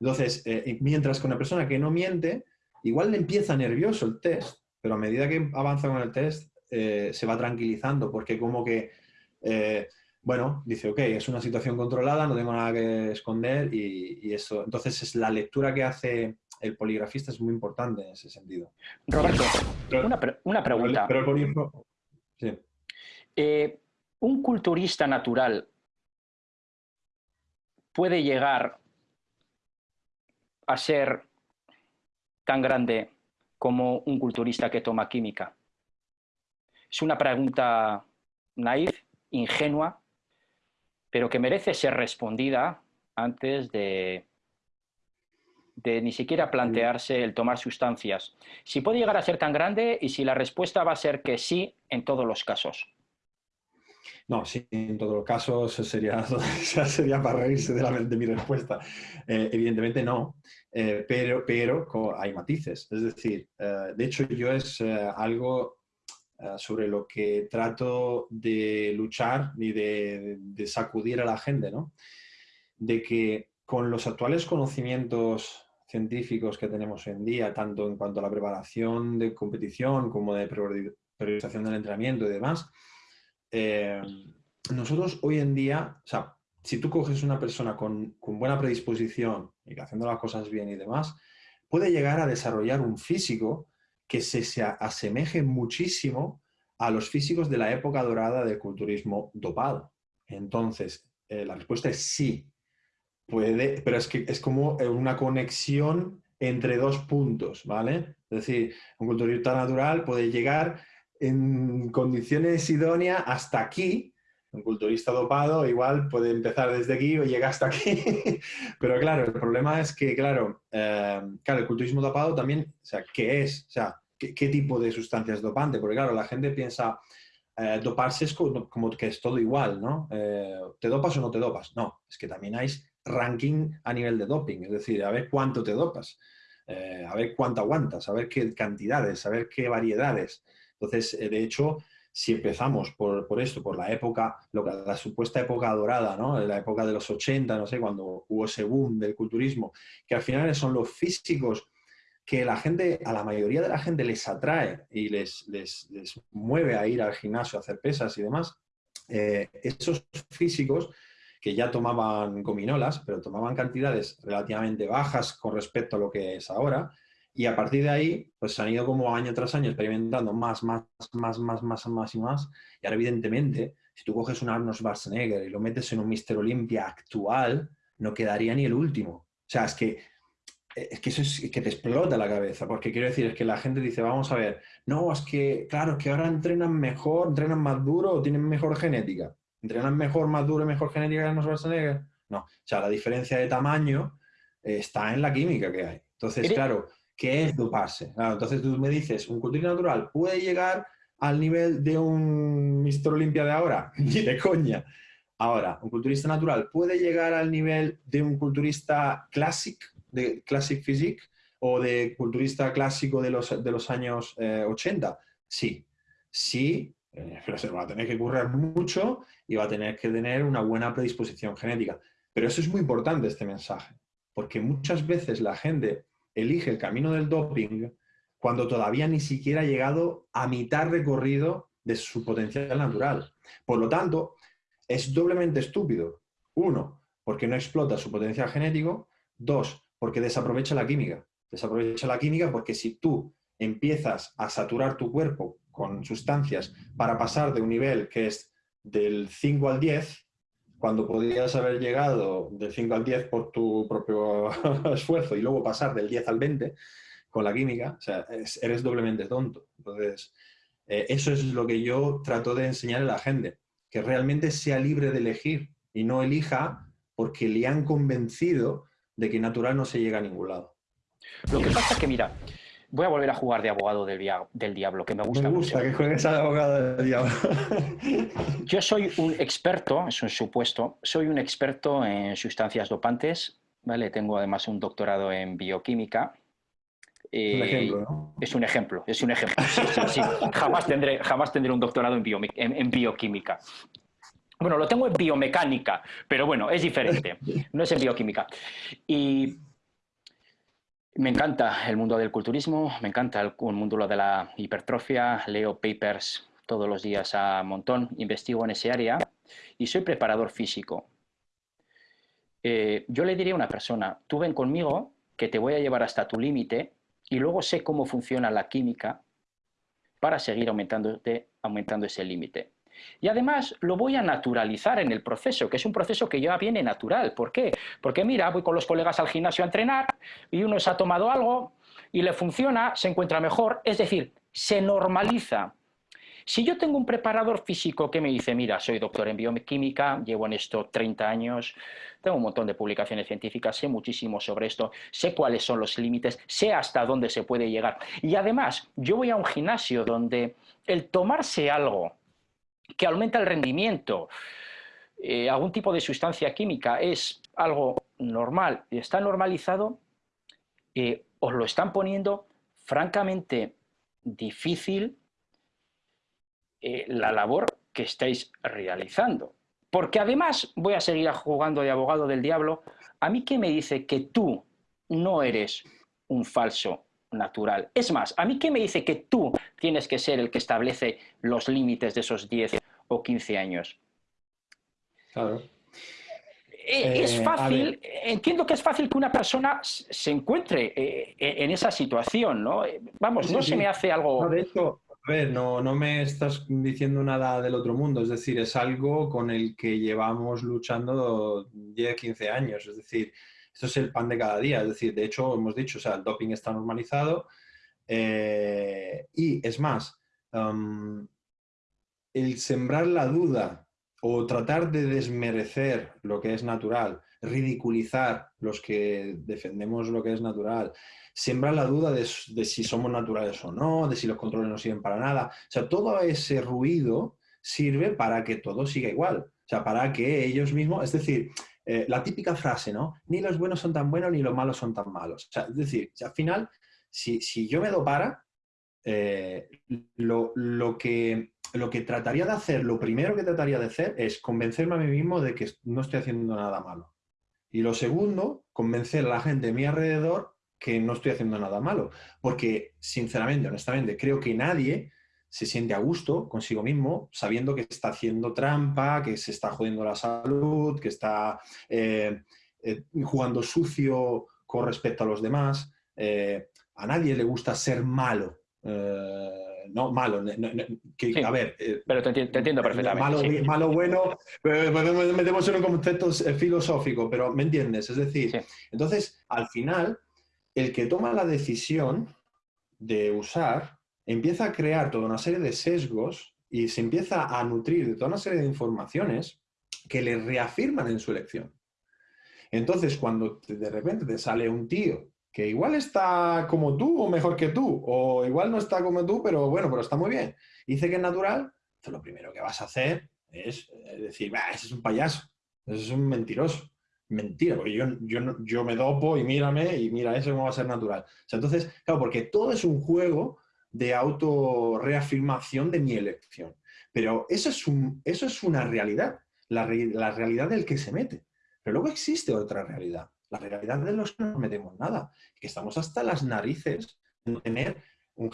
Entonces, eh, mientras que una persona que no miente, igual le empieza nervioso el test, pero a medida que avanza con el test, eh, se va tranquilizando, porque como que, eh, bueno, dice, ok, es una situación controlada, no tengo nada que esconder y, eso. Entonces, es la lectura que hace el poligrafista es muy importante en ese sentido. Roberto, una, pregunta. Pero, el polígrafo, sí un culturista natural puede llegar a ser tan grande como un culturista que toma química? Es una pregunta naif, ingenua, pero que merece ser respondida antes de, de ni siquiera plantearse el tomar sustancias. Si puede llegar a ser tan grande y si la respuesta va a ser que sí en todos los casos. No, sí, en todos los casos sería, sería para reírse de, la, de mi respuesta. Eh, evidentemente no, eh, pero, pero hay matices. Es decir, eh, de hecho yo es algo sobre lo que trato de luchar y de, de, sacudir a la gente, ¿no? De que con los actuales conocimientos científicos que tenemos hoy en día, tanto en cuanto a la preparación de competición como de priorización del entrenamiento y demás, eh, nosotros hoy en día, o sea, si tú coges una persona con, buena predisposición y haciendo las cosas bien y demás, puede llegar a desarrollar un físico que se, asemeje muchísimo a los físicos de la época dorada del culturismo dopado. Entonces, eh, la respuesta es sí. Puede, pero es que es como una conexión entre dos puntos, ¿vale? Es decir, un culturista natural puede llegar en condiciones idóneas hasta aquí. Un culturista dopado igual puede empezar desde aquí o llega hasta aquí. Pero claro, el problema es que, claro, eh, claro, el culturismo dopado también, o sea, ¿qué es? O sea, qué, tipo de sustancia es dopante, porque claro, la gente piensa, eh, doparse es como, que es todo igual, ¿no? Eh, ¿Te dopas o no te dopas? No, es que también hay ranking a nivel de doping, es decir, a ver cuánto te dopas, eh, a ver cuánto aguantas, a ver qué cantidades, a ver qué variedades. Entonces, de hecho, si empezamos por, esto, por la época, la supuesta época dorada, ¿no? la época de los 80, no sé, cuando hubo ese boom del culturismo, que al final son los físicos que la gente, a la mayoría de la gente les atrae y les, les, mueve a ir al gimnasio a hacer pesas y demás, eh, esos físicos que ya tomaban gominolas, pero tomaban cantidades relativamente bajas con respecto a lo que es ahora, y a partir de ahí, pues han ido como año tras año experimentando más, más, más, más, más, más y más. Y ahora, evidentemente, si tú coges un Arnold Schwarzenegger y lo metes en un Mister Olympia actual, no quedaría ni el último. O sea, es que, es que eso es que te explota la cabeza, porque quiero decir, es que la gente dice, vamos a ver, no, es que, claro, que ahora entrenan mejor, entrenan más duro o tienen mejor genética. ¿Entrenan mejor, más duro y mejor genética que Arnold Schwarzenegger? No. O sea, la diferencia de tamaño está en la química que hay. Entonces, claro, ¿Qué es doparse? entonces tú me dices, ¿un culturista natural puede llegar al nivel de un Mister Olimpia de ahora? Ni de coña. Ahora, ¿un culturista natural puede llegar al nivel de un culturista clásico, de Classic Physique, o de culturista clásico de los, de los años 80? Eh, sí, sí, eh, pero se va a tener que currar mucho y va a tener que tener una buena predisposición genética. Pero eso es muy importante, este mensaje, porque muchas veces la gente elige el camino del doping cuando todavía ni siquiera ha llegado a mitad recorrido de su potencial natural. Por lo tanto, es doblemente estúpido. Uno, porque no explota su potencial genético. Dos, porque desaprovecha la química. Desaprovecha la química porque si tú empiezas a saturar tu cuerpo con sustancias para pasar de un nivel que es del 5 al 10, cuando podrías haber llegado del 5 al 10 por tu propio esfuerzo y luego pasar del 10 al 20 con la química, o sea, eres doblemente tonto. Entonces, eh, eso es lo que yo trato de enseñar a la gente, que realmente sea libre de elegir y no elija porque le han convencido de que natural no se llega a ningún lado. Lo que pasa es que, mira, Voy a volver a jugar de abogado del, diablo, que me gusta. Me gusta que juegues al abogado del diablo. Yo soy un experto, es un supuesto, soy un experto en sustancias dopantes, ¿vale? Tengo además un doctorado en bioquímica. es un eh, ejemplo, ¿no? Es un ejemplo, es un ejemplo. Sí, Jamás, tendré, jamás tendré un doctorado en, en bioquímica. Bueno, lo tengo en biomecánica, pero bueno, es diferente. No es en bioquímica. Y me encanta el mundo del culturismo, me encanta el, mundo de la hipertrofia, leo papers todos los días a montón, investigo en ese área y soy preparador físico. Eh, yo le diría a una persona, tú ven conmigo que te voy a llevar hasta tu límite y luego sé cómo funciona la química para seguir aumentando, aumentando ese límite. Y además lo voy a naturalizar en el proceso, que es un proceso que ya viene natural. ¿Por qué? Porque mira, voy con los colegas al gimnasio a entrenar y uno se ha tomado algo y le funciona, se encuentra mejor, es decir, se normaliza. Si yo tengo un preparador físico que me dice, mira, soy doctor en bioquímica, llevo en esto 30 años, tengo un montón de publicaciones científicas, sé muchísimo sobre esto, sé cuáles son los límites, sé hasta dónde se puede llegar. Y además, yo voy a un gimnasio donde el tomarse algo que aumenta el rendimiento, eh, algún tipo de sustancia química es algo normal y está normalizado, eh, os lo están poniendo francamente difícil eh, la labor que estáis realizando. Porque además voy a seguir jugando de abogado del diablo. ¿A mí qué me dice que tú no eres un falso natural. Es más, ¿a mí qué me dice que tú tienes que ser el que establece los límites de esos 10 o 15 años? Claro. Eh, es eh, fácil, entiendo que es fácil que una persona se encuentre eh, en esa situación, ¿no? Vamos, no se me hace algo... No, de hecho, a ver, no, no me estás diciendo nada del otro mundo, es decir, es algo con el que llevamos luchando 10, 15 años, es decir, esto es el pan de cada día. Es decir, de hecho, hemos dicho, o sea, el doping está normalizado. Eh, y es más, el sembrar la duda o tratar de desmerecer lo que es natural. ridiculizar los que defendemos lo que es natural, sembrar la duda de, si somos naturales o no, de si los controles no sirven para nada. O sea, todo ese ruido sirve para que todo siga igual. O sea, para que ellos mismos, es decir, eh, la típica frase, ¿no? Ni los buenos son tan buenos ni los malos son tan malos. O sea, es decir, al final, si, si, yo me dopara, eh, lo, lo, que, lo que trataría de hacer, lo primero que trataría de hacer es convencerme a mí mismo de que no estoy haciendo nada malo. Y lo segundo, convencer a la gente de mi alrededor que no estoy haciendo nada malo. Porque, sinceramente, honestamente, creo que nadie se siente a gusto consigo mismo sabiendo que está haciendo trampa, que se está jodiendo la salud, que está eh, eh, jugando sucio con respecto a los demás. Eh, a nadie le gusta ser malo. no, malo. que, a ver. pero te, entiendo perfectamente. Malo, malo bueno, metemos en un concepto filosófico, pero me entiendes. Es decir, entonces, al final, el que toma la decisión de usar empieza a crear toda una serie de sesgos y se empieza a nutrir de toda una serie de informaciones que le reafirman en su elección. Entonces, cuando de repente te sale un tío que igual está como tú o mejor que tú, o igual no está como tú, pero bueno, pero está muy bien, dice que es natural, lo primero que vas a hacer es decir, ese es un payaso, ese es un mentiroso mentira, porque yo, yo, yo me dopo y mírame y mira, eso cómo va a ser natural. entonces, claro, porque todo es un juego de autorreafirmación de mi elección. Pero eso es, un, eso es una realidad, la, la, realidad del que se mete. Pero luego existe otra realidad, la realidad de los que no metemos nada, que estamos hasta las narices de tener un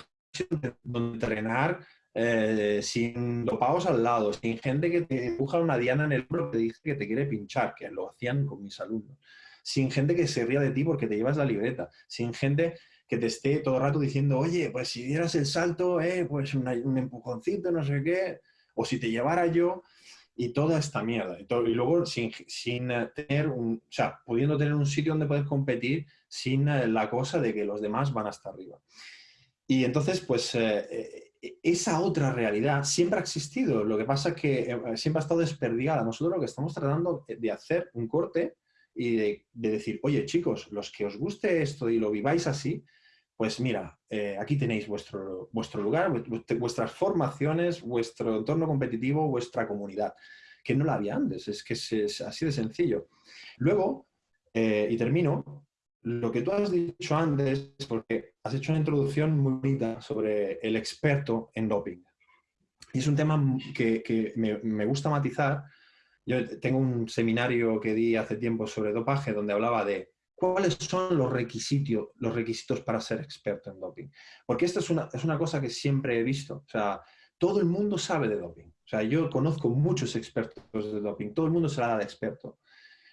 donde entrenar eh, sin dopados al lado, sin gente que te empuja una diana en el hombro que te dice que te quiere pinchar, que lo hacían con mis alumnos, sin gente que se ría de ti porque te llevas la libreta, sin gente que te esté todo el rato diciendo, oye, pues si dieras el salto, eh, pues un empujoncito, no sé qué, o si te llevara yo, y toda esta mierda. Y, luego sin, sin, eh, tener un, o sea, pudiendo tener un sitio donde puedes competir sin eh, la cosa de que los demás van hasta arriba. Y entonces, pues esa otra realidad siempre ha existido, lo que pasa es que eh, siempre ha estado desperdigada. Nosotros lo que estamos tratando de hacer un corte y de, decir, oye chicos, los que os guste esto y lo viváis así, pues mira, eh, aquí tenéis vuestro, vuestro lugar, vuestras formaciones, vuestro entorno competitivo, vuestra comunidad, que no la había antes, es que es, así de sencillo. Luego, eh, y termino, lo que tú has dicho antes, porque has hecho una introducción muy bonita sobre el experto en doping. Y es un tema que, me, gusta matizar. Yo tengo un seminario que di hace tiempo sobre dopaje donde hablaba de cuáles son los requisitos, los requisitos para ser experto en doping. Porque esto es una, es una cosa que siempre he visto. O sea, todo el mundo sabe de doping. O sea, yo conozco muchos expertos de doping. Todo el mundo se la da de experto.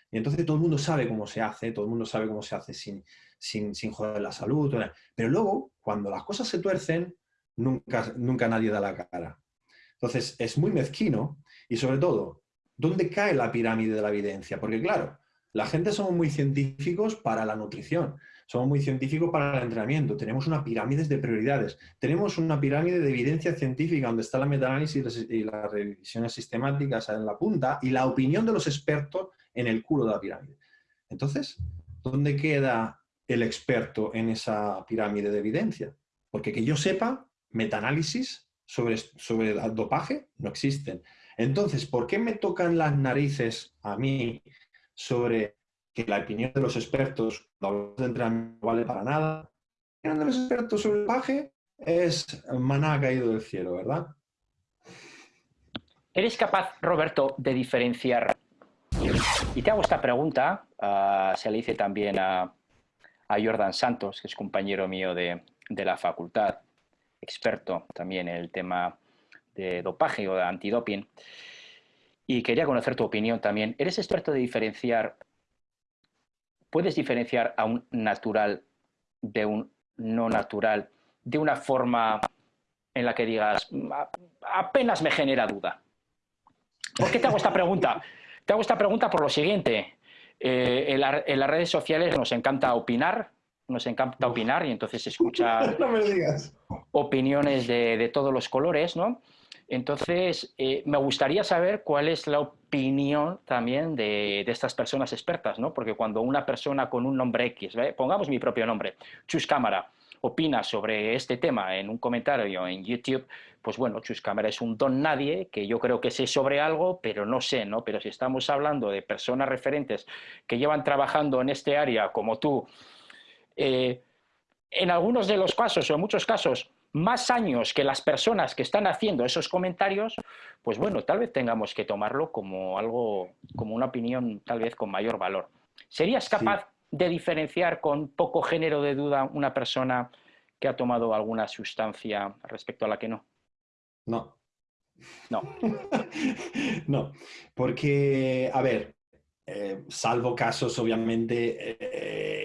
Y entonces todo el mundo sabe cómo se hace, todo el mundo sabe cómo se hace sin, sin, sin joder la salud. Pero luego, cuando las cosas se tuercen, nunca, nunca nadie da la cara. Entonces, es muy mezquino y sobre todo, ¿dónde cae la pirámide de la evidencia? Porque claro, la gente somos muy científicos para la nutrición, somos muy científicos para el entrenamiento, tenemos una pirámide de prioridades, tenemos una pirámide de evidencia científica donde está la metaanálisis y las revisiones sistemáticas en la punta y la opinión de los expertos en el culo de la pirámide. Entonces, ¿dónde queda el experto en esa pirámide de evidencia? Porque que yo sepa, metaanálisis sobre, sobre el dopaje no existen. Entonces, ¿por qué me tocan las narices a mí sobre que la opinión de los expertos no vale para nada? La opinión de los sobre el dopaje es maná caído del cielo, ¿verdad? ¿Eres capaz, Roberto, de diferenciar y te hago esta pregunta, ah, se le hice también a, Jordan Santos, que es compañero mío de, la facultad, experto también en el tema de dopaje o de antidoping. Y quería conocer tu opinión también. ¿Eres experto de diferenciar, puedes diferenciar a un natural de un no natural de una forma en la que digas, apenas me genera duda? ¿Por qué te hago esta pregunta? Te hago esta pregunta por lo siguiente. Eh, en, las redes sociales nos encanta opinar, nos encanta opinar y entonces escuchar opiniones de, todos los colores, ¿no? Entonces, eh, me gustaría saber cuál es la, opinión también de, estas personas expertas, ¿no? Porque cuando una persona con un nombre X, pongamos mi propio nombre, Chus Cámara, opina sobre este tema en un comentario en YouTube, pues bueno, Chus Cámara es un don nadie, que yo creo que sé sobre algo, pero no sé, ¿no? Pero si estamos hablando de personas referentes que llevan trabajando en este área como tú, eh, en algunos de los casos o en muchos casos más años que las personas que están haciendo esos comentarios, pues bueno, tal vez tengamos que tomarlo como algo, como una opinión tal vez con mayor valor. ¿Serías capaz de diferenciar con poco género de duda una persona que ha tomado alguna sustancia respecto a la que no? No. No. no, porque, a ver, eh, salvo casos obviamente eh,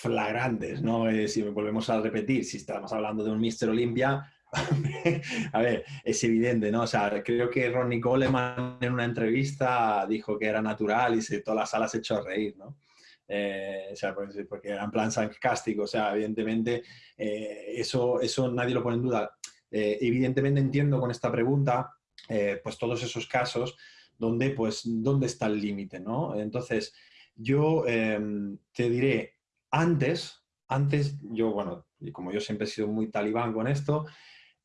flagrantes, ¿no? Eh, si volvemos a repetir, si estamos hablando de un Mister Olympia, a ver, es evidente, ¿no? O sea, creo que Ronnie Coleman en una entrevista dijo que era natural y se, toda la sala se echó reír, ¿no? o sea, porque era en plan sarcástico, o sea, evidentemente eso, eso nadie lo pone en duda. evidentemente entiendo con esta pregunta, pues todos esos casos donde, pues, ¿dónde está el límite? ¿no? Entonces, yo te diré, antes, antes, yo, bueno, como yo siempre he sido muy talibán con esto,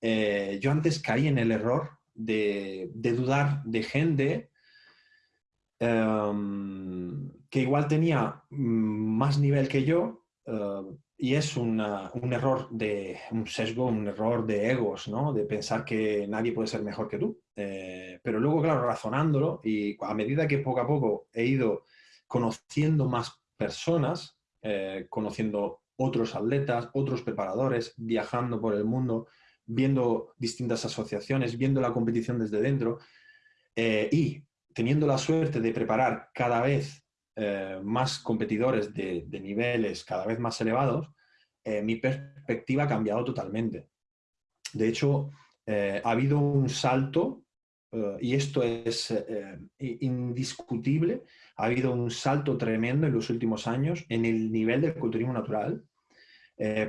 eh, yo antes caí en el error de, dudar de gente em, que igual tenía más nivel que yo, eh, y es un error de un sesgo, un error de egos, ¿no? De pensar que nadie puede ser mejor que tú. Eh, pero luego, claro, razonándolo y a medida que poco a poco he ido conociendo más personas, eh, conociendo otros atletas, otros preparadores, viajando por el mundo, viendo distintas asociaciones, viendo la competición desde dentro eh, y teniendo la suerte de preparar cada vez eh, más competidores de, niveles cada vez más elevados, mi perspectiva ha cambiado totalmente. De hecho, ha habido un salto, y esto es indiscutible, ha habido un salto tremendo en los últimos años en el nivel del culturismo natural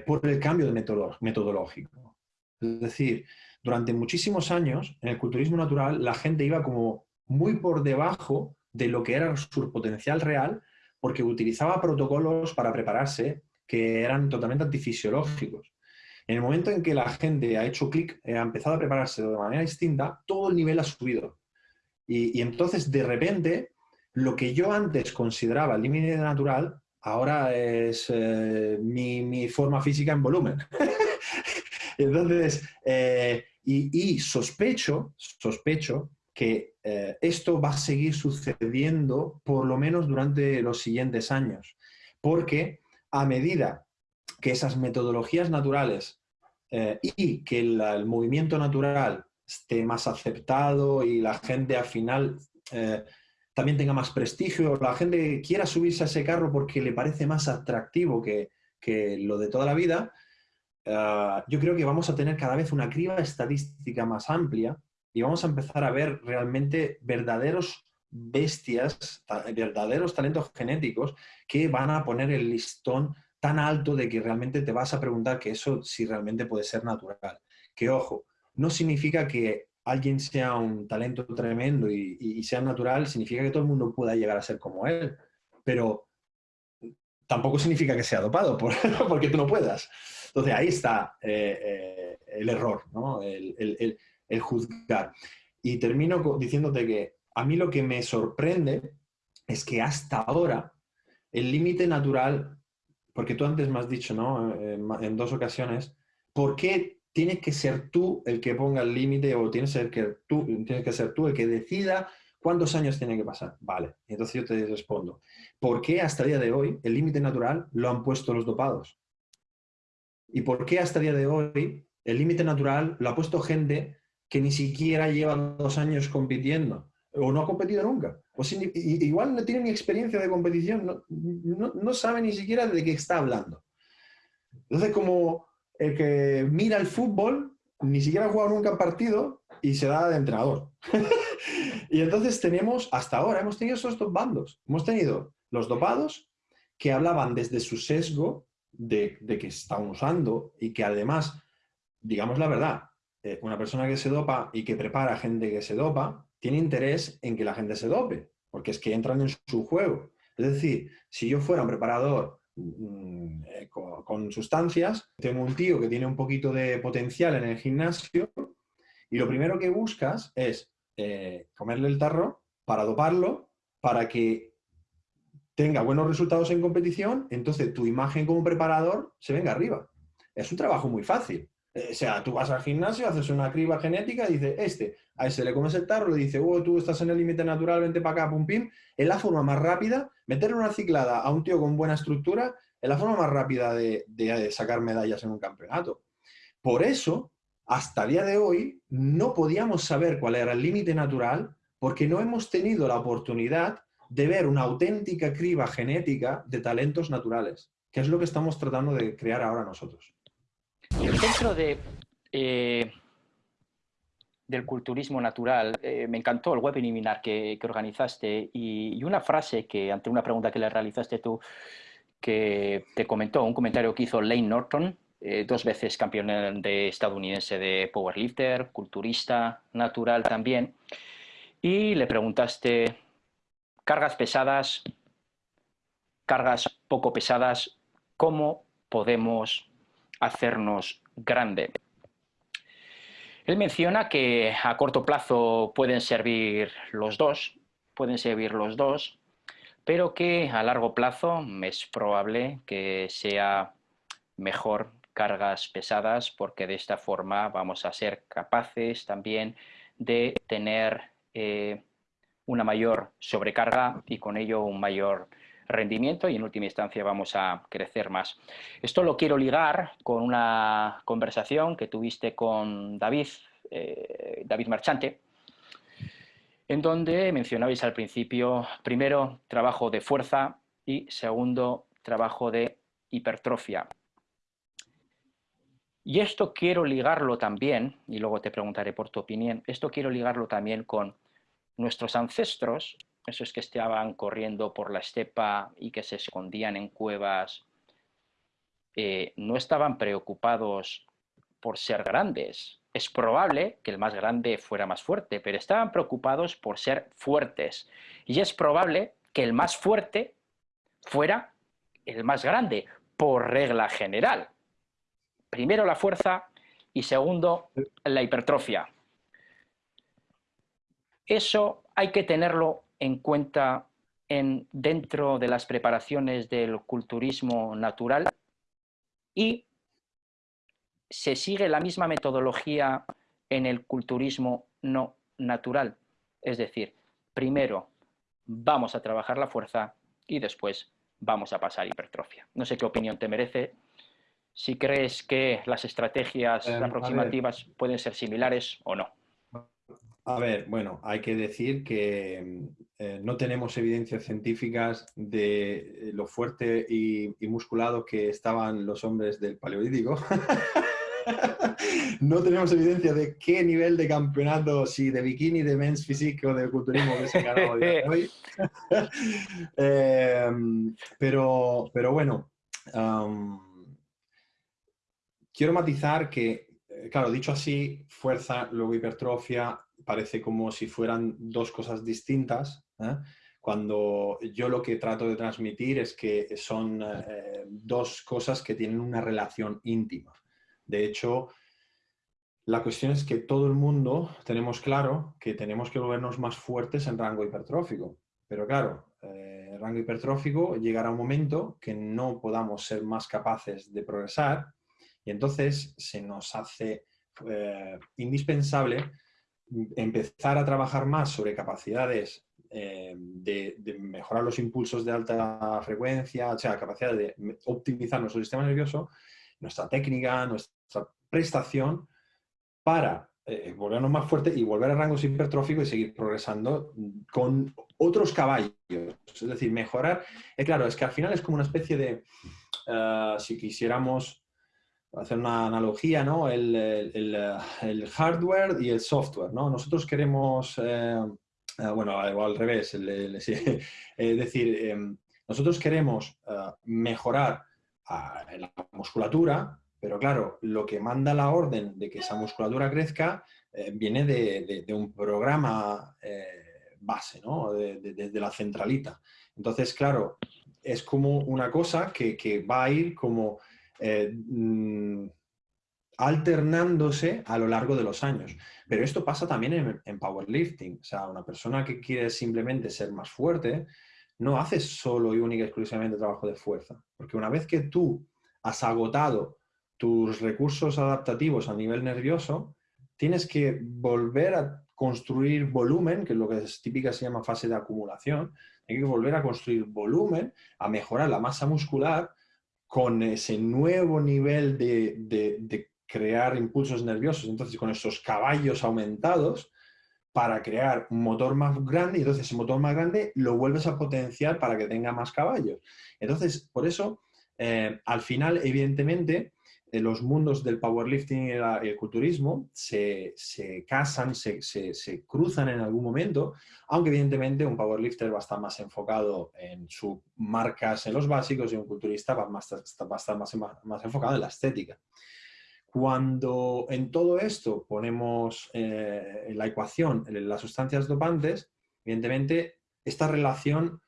por el cambio de metodológico. Es decir, durante muchísimos años en el culturismo natural la gente iba como muy por debajo de lo que era su potencial real porque utilizaba protocolos para prepararse que eran totalmente antifisiológicos. En el momento en que la gente ha hecho clic, eh, ha empezado a prepararse de manera distinta, todo el nivel ha subido. Y, entonces, de repente, lo que yo antes consideraba límite natural, ahora es eh, mi, forma física en volumen. entonces, eh, y, sospecho, sospecho que esto va a seguir sucediendo por lo menos durante los siguientes años, porque a medida que esas metodologías naturales eh, y que el, movimiento natural esté más aceptado y la gente al final eh, también tenga más prestigio, la gente quiera subirse a ese carro porque le parece más atractivo que, que lo de toda la vida, yo creo que vamos a tener cada vez una criba estadística más amplia y vamos a empezar a ver realmente verdaderos bestias, verdaderos talentos genéticos que van a poner el listón tan alto de que realmente te vas a preguntar que eso si realmente puede ser natural. Que ojo, no significa que alguien sea un talento tremendo y, sea natural, significa que todo el mundo pueda llegar a ser como él, pero tampoco significa que sea dopado, porque tú no puedas. Entonces ahí está eh, eh, el error, ¿no? el, el juzgar. Y termino diciéndote que a mí lo que me sorprende es que hasta ahora el límite natural, porque tú antes me has dicho, ¿no? En, dos ocasiones, ¿por qué tienes que ser tú el que ponga el límite o tienes que, tú, tienes que ser tú el que decida cuántos años tiene que pasar? Vale, entonces yo te respondo, ¿por qué hasta el día de hoy el límite natural lo han puesto los dopados? ¿Y por qué hasta el día de hoy el límite natural lo ha puesto gente que ni siquiera lleva dos años compitiendo o no ha competido nunca. O igual no tiene ni experiencia de competición, no, no, sabe ni siquiera de qué está hablando. Entonces, como el que mira el fútbol, ni siquiera ha jugado nunca un partido y se da de entrenador. y entonces tenemos, hasta ahora, hemos tenido esos dos bandos. Hemos tenido los dopados que hablaban desde su sesgo de, de que están usando y que además, digamos la verdad, eh, una persona que se dopa y que prepara gente que se dopa, tiene interés en que la gente se dope, porque es que entran en su juego. Es decir, si yo fuera un preparador mm, eh, con, sustancias, tengo un tío que tiene un poquito de potencial en el gimnasio y lo primero que buscas es eh, comerle el tarro para doparlo, para que tenga buenos resultados en competición, entonces tu imagen como preparador se venga arriba. Es un trabajo muy fácil. Eh, o sea, tú vas al gimnasio, haces una criba genética y dices, este, a ese le comes el tarro, le dice, oh, tú estás en el límite natural, vente para acá, pum, pim. Es la forma más rápida, meterle una ciclada a un tío con buena estructura, es la forma más rápida de, de sacar medallas en un campeonato. Por eso, hasta el día de hoy, no podíamos saber cuál era el límite natural porque no hemos tenido la oportunidad de ver una auténtica criba genética de talentos naturales, que es lo que estamos tratando de crear ahora nosotros. Dentro de, eh, del culturismo natural, eh, me encantó el webinar que, organizaste y, una frase que, ante una pregunta que le realizaste tú, que te comentó, un comentario que hizo Lane Norton, eh, dos veces campeón de estadounidense de powerlifter, culturista natural también, y le preguntaste, cargas pesadas, cargas poco pesadas, ¿cómo podemos hacernos grande. Él menciona que a corto plazo pueden servir los dos, pueden servir los dos, pero que a largo plazo es probable que sea mejor cargas pesadas porque de esta forma vamos a ser capaces también de tener eh, una mayor sobrecarga y con ello un mayor rendimiento y en última instancia vamos a crecer más. Esto lo quiero ligar con una conversación que tuviste con David, eh, David Marchante, en donde mencionabais al principio, primero, trabajo de fuerza y segundo, trabajo de hipertrofia. Y esto quiero ligarlo también, y luego te preguntaré por tu opinión, esto quiero ligarlo también con nuestros ancestros esos que estaban corriendo por la estepa y que se escondían en cuevas, eh, no estaban preocupados por ser grandes. Es probable que el más grande fuera más fuerte, pero estaban preocupados por ser fuertes. Y es probable que el más fuerte fuera el más grande, por regla general. Primero la fuerza y segundo la hipertrofia. Eso hay que tenerlo en cuenta en, dentro de las preparaciones del culturismo natural y se sigue la misma metodología en el culturismo no natural. Es decir, primero vamos a trabajar la fuerza y después vamos a pasar hipertrofia. No sé qué opinión te merece. Si crees que las estrategias em, aproximativas pueden ser similares o no. A ver, bueno, hay que decir que eh, no tenemos evidencias científicas de lo fuerte y, musculado que estaban los hombres del Paleolítico. no tenemos evidencia de qué nivel de campeonato, si de bikini, de men's physique o de culturismo que se ganado hoy. Em, pero, pero bueno, quiero matizar que, eh, claro, dicho así, fuerza, luego hipertrofia, parece como si fueran dos cosas distintas, ¿eh? cuando yo lo que trato de transmitir es que son eh, dos cosas que tienen una relación íntima. De hecho, la cuestión es que todo el mundo tenemos claro que tenemos que volvernos más fuertes en rango hipertrófico. Pero claro, eh, rango hipertrófico llegará un momento que no podamos ser más capaces de progresar y entonces se nos hace indispensable empezar a trabajar más sobre capacidades eh, de, mejorar los impulsos de alta frecuencia, o sea, capacidad de optimizar nuestro sistema nervioso, nuestra técnica, nuestra prestación, para eh, volvernos más fuertes y volver a rangos hipertróficos y seguir progresando con otros caballos. Es decir, mejorar. Eh, claro, es que al final es como una especie de, si quisiéramos hacer una analogía, ¿no? El, hardware y el software, ¿no? Nosotros queremos, eh, eh, bueno, al revés, es decir, em, nosotros queremos eh, mejorar la musculatura, pero claro, lo que manda la orden de que esa musculatura crezca eh, viene de, un programa eh, base, ¿no? Desde la centralita. Entonces, claro, es como una cosa que, va a ir como eh, mm, alternándose a lo largo de los años. Pero esto pasa también en, powerlifting. O sea, una persona que quiere simplemente ser más fuerte, no hace solo y única y exclusivamente trabajo de fuerza. Porque una vez que tú has agotado tus recursos adaptativos a nivel nervioso, tienes que volver a construir volumen, que es lo que es típica se llama fase de acumulación, hay que volver a construir volumen, a mejorar la masa muscular con ese nuevo nivel de, crear impulsos nerviosos, entonces con esos caballos aumentados para crear un motor más grande y entonces ese motor más grande lo vuelves a potenciar para que tenga más caballos. Entonces, por eso, eh, al final, evidentemente, los mundos del powerlifting y el culturismo se, casan, se, cruzan en algún momento, aunque evidentemente un powerlifter va a estar más enfocado en sus marcas en los básicos y un culturista va, a estar más, más, enfocado en la estética. Cuando en todo esto ponemos eh, en la ecuación las sustancias dopantes, evidentemente esta relación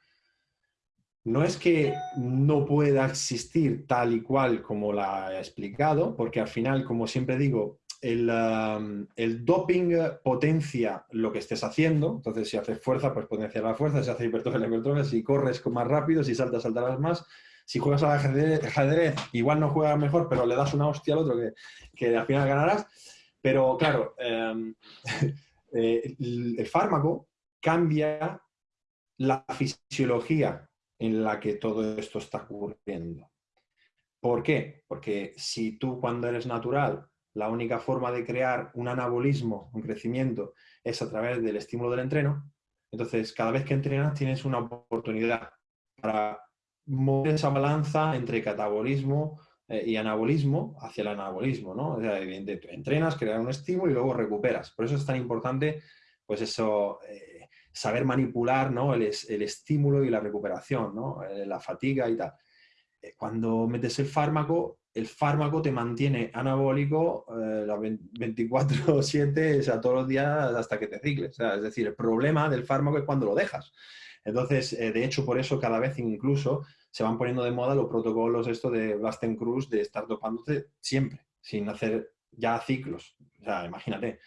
no es que no pueda existir tal y cual como la he explicado, porque al final, como siempre digo, el, um, doping potencia lo que estés haciendo, entonces si haces fuerza, pues potencia la fuerza, si haces hipertrofia, la hipertrofia, si corres más rápido, si saltas, saltarás más, si juegas al ajedrez, igual no juegas mejor, pero le das una hostia al otro que, al final ganarás. Pero claro, em, eh, el fármaco cambia la fisiología en la que todo esto está ocurriendo. ¿Por qué? Porque si tú cuando eres natural, la única forma de crear un anabolismo, un crecimiento, es a través del estímulo del entreno, entonces cada vez que entrenas tienes una oportunidad para mover esa balanza entre catabolismo eh, y anabolismo hacia el anabolismo, ¿no? O sea, entrenas, creas un estímulo y luego recuperas. Por eso es tan importante, pues eso, eh, saber manipular ¿no? el, estímulo y la recuperación, ¿no? Eh, la fatiga y tal. Eh, cuando metes el fármaco, el fármaco te mantiene anabólico eh, 24-7, o sea, todos los días hasta que te cicles. es decir, el problema del fármaco es cuando lo dejas. Entonces, eh, de hecho, por eso cada vez incluso se van poniendo de moda los protocolos esto de Basten Cruz de estar dopándote siempre, sin hacer ya ciclos. O sea, imagínate.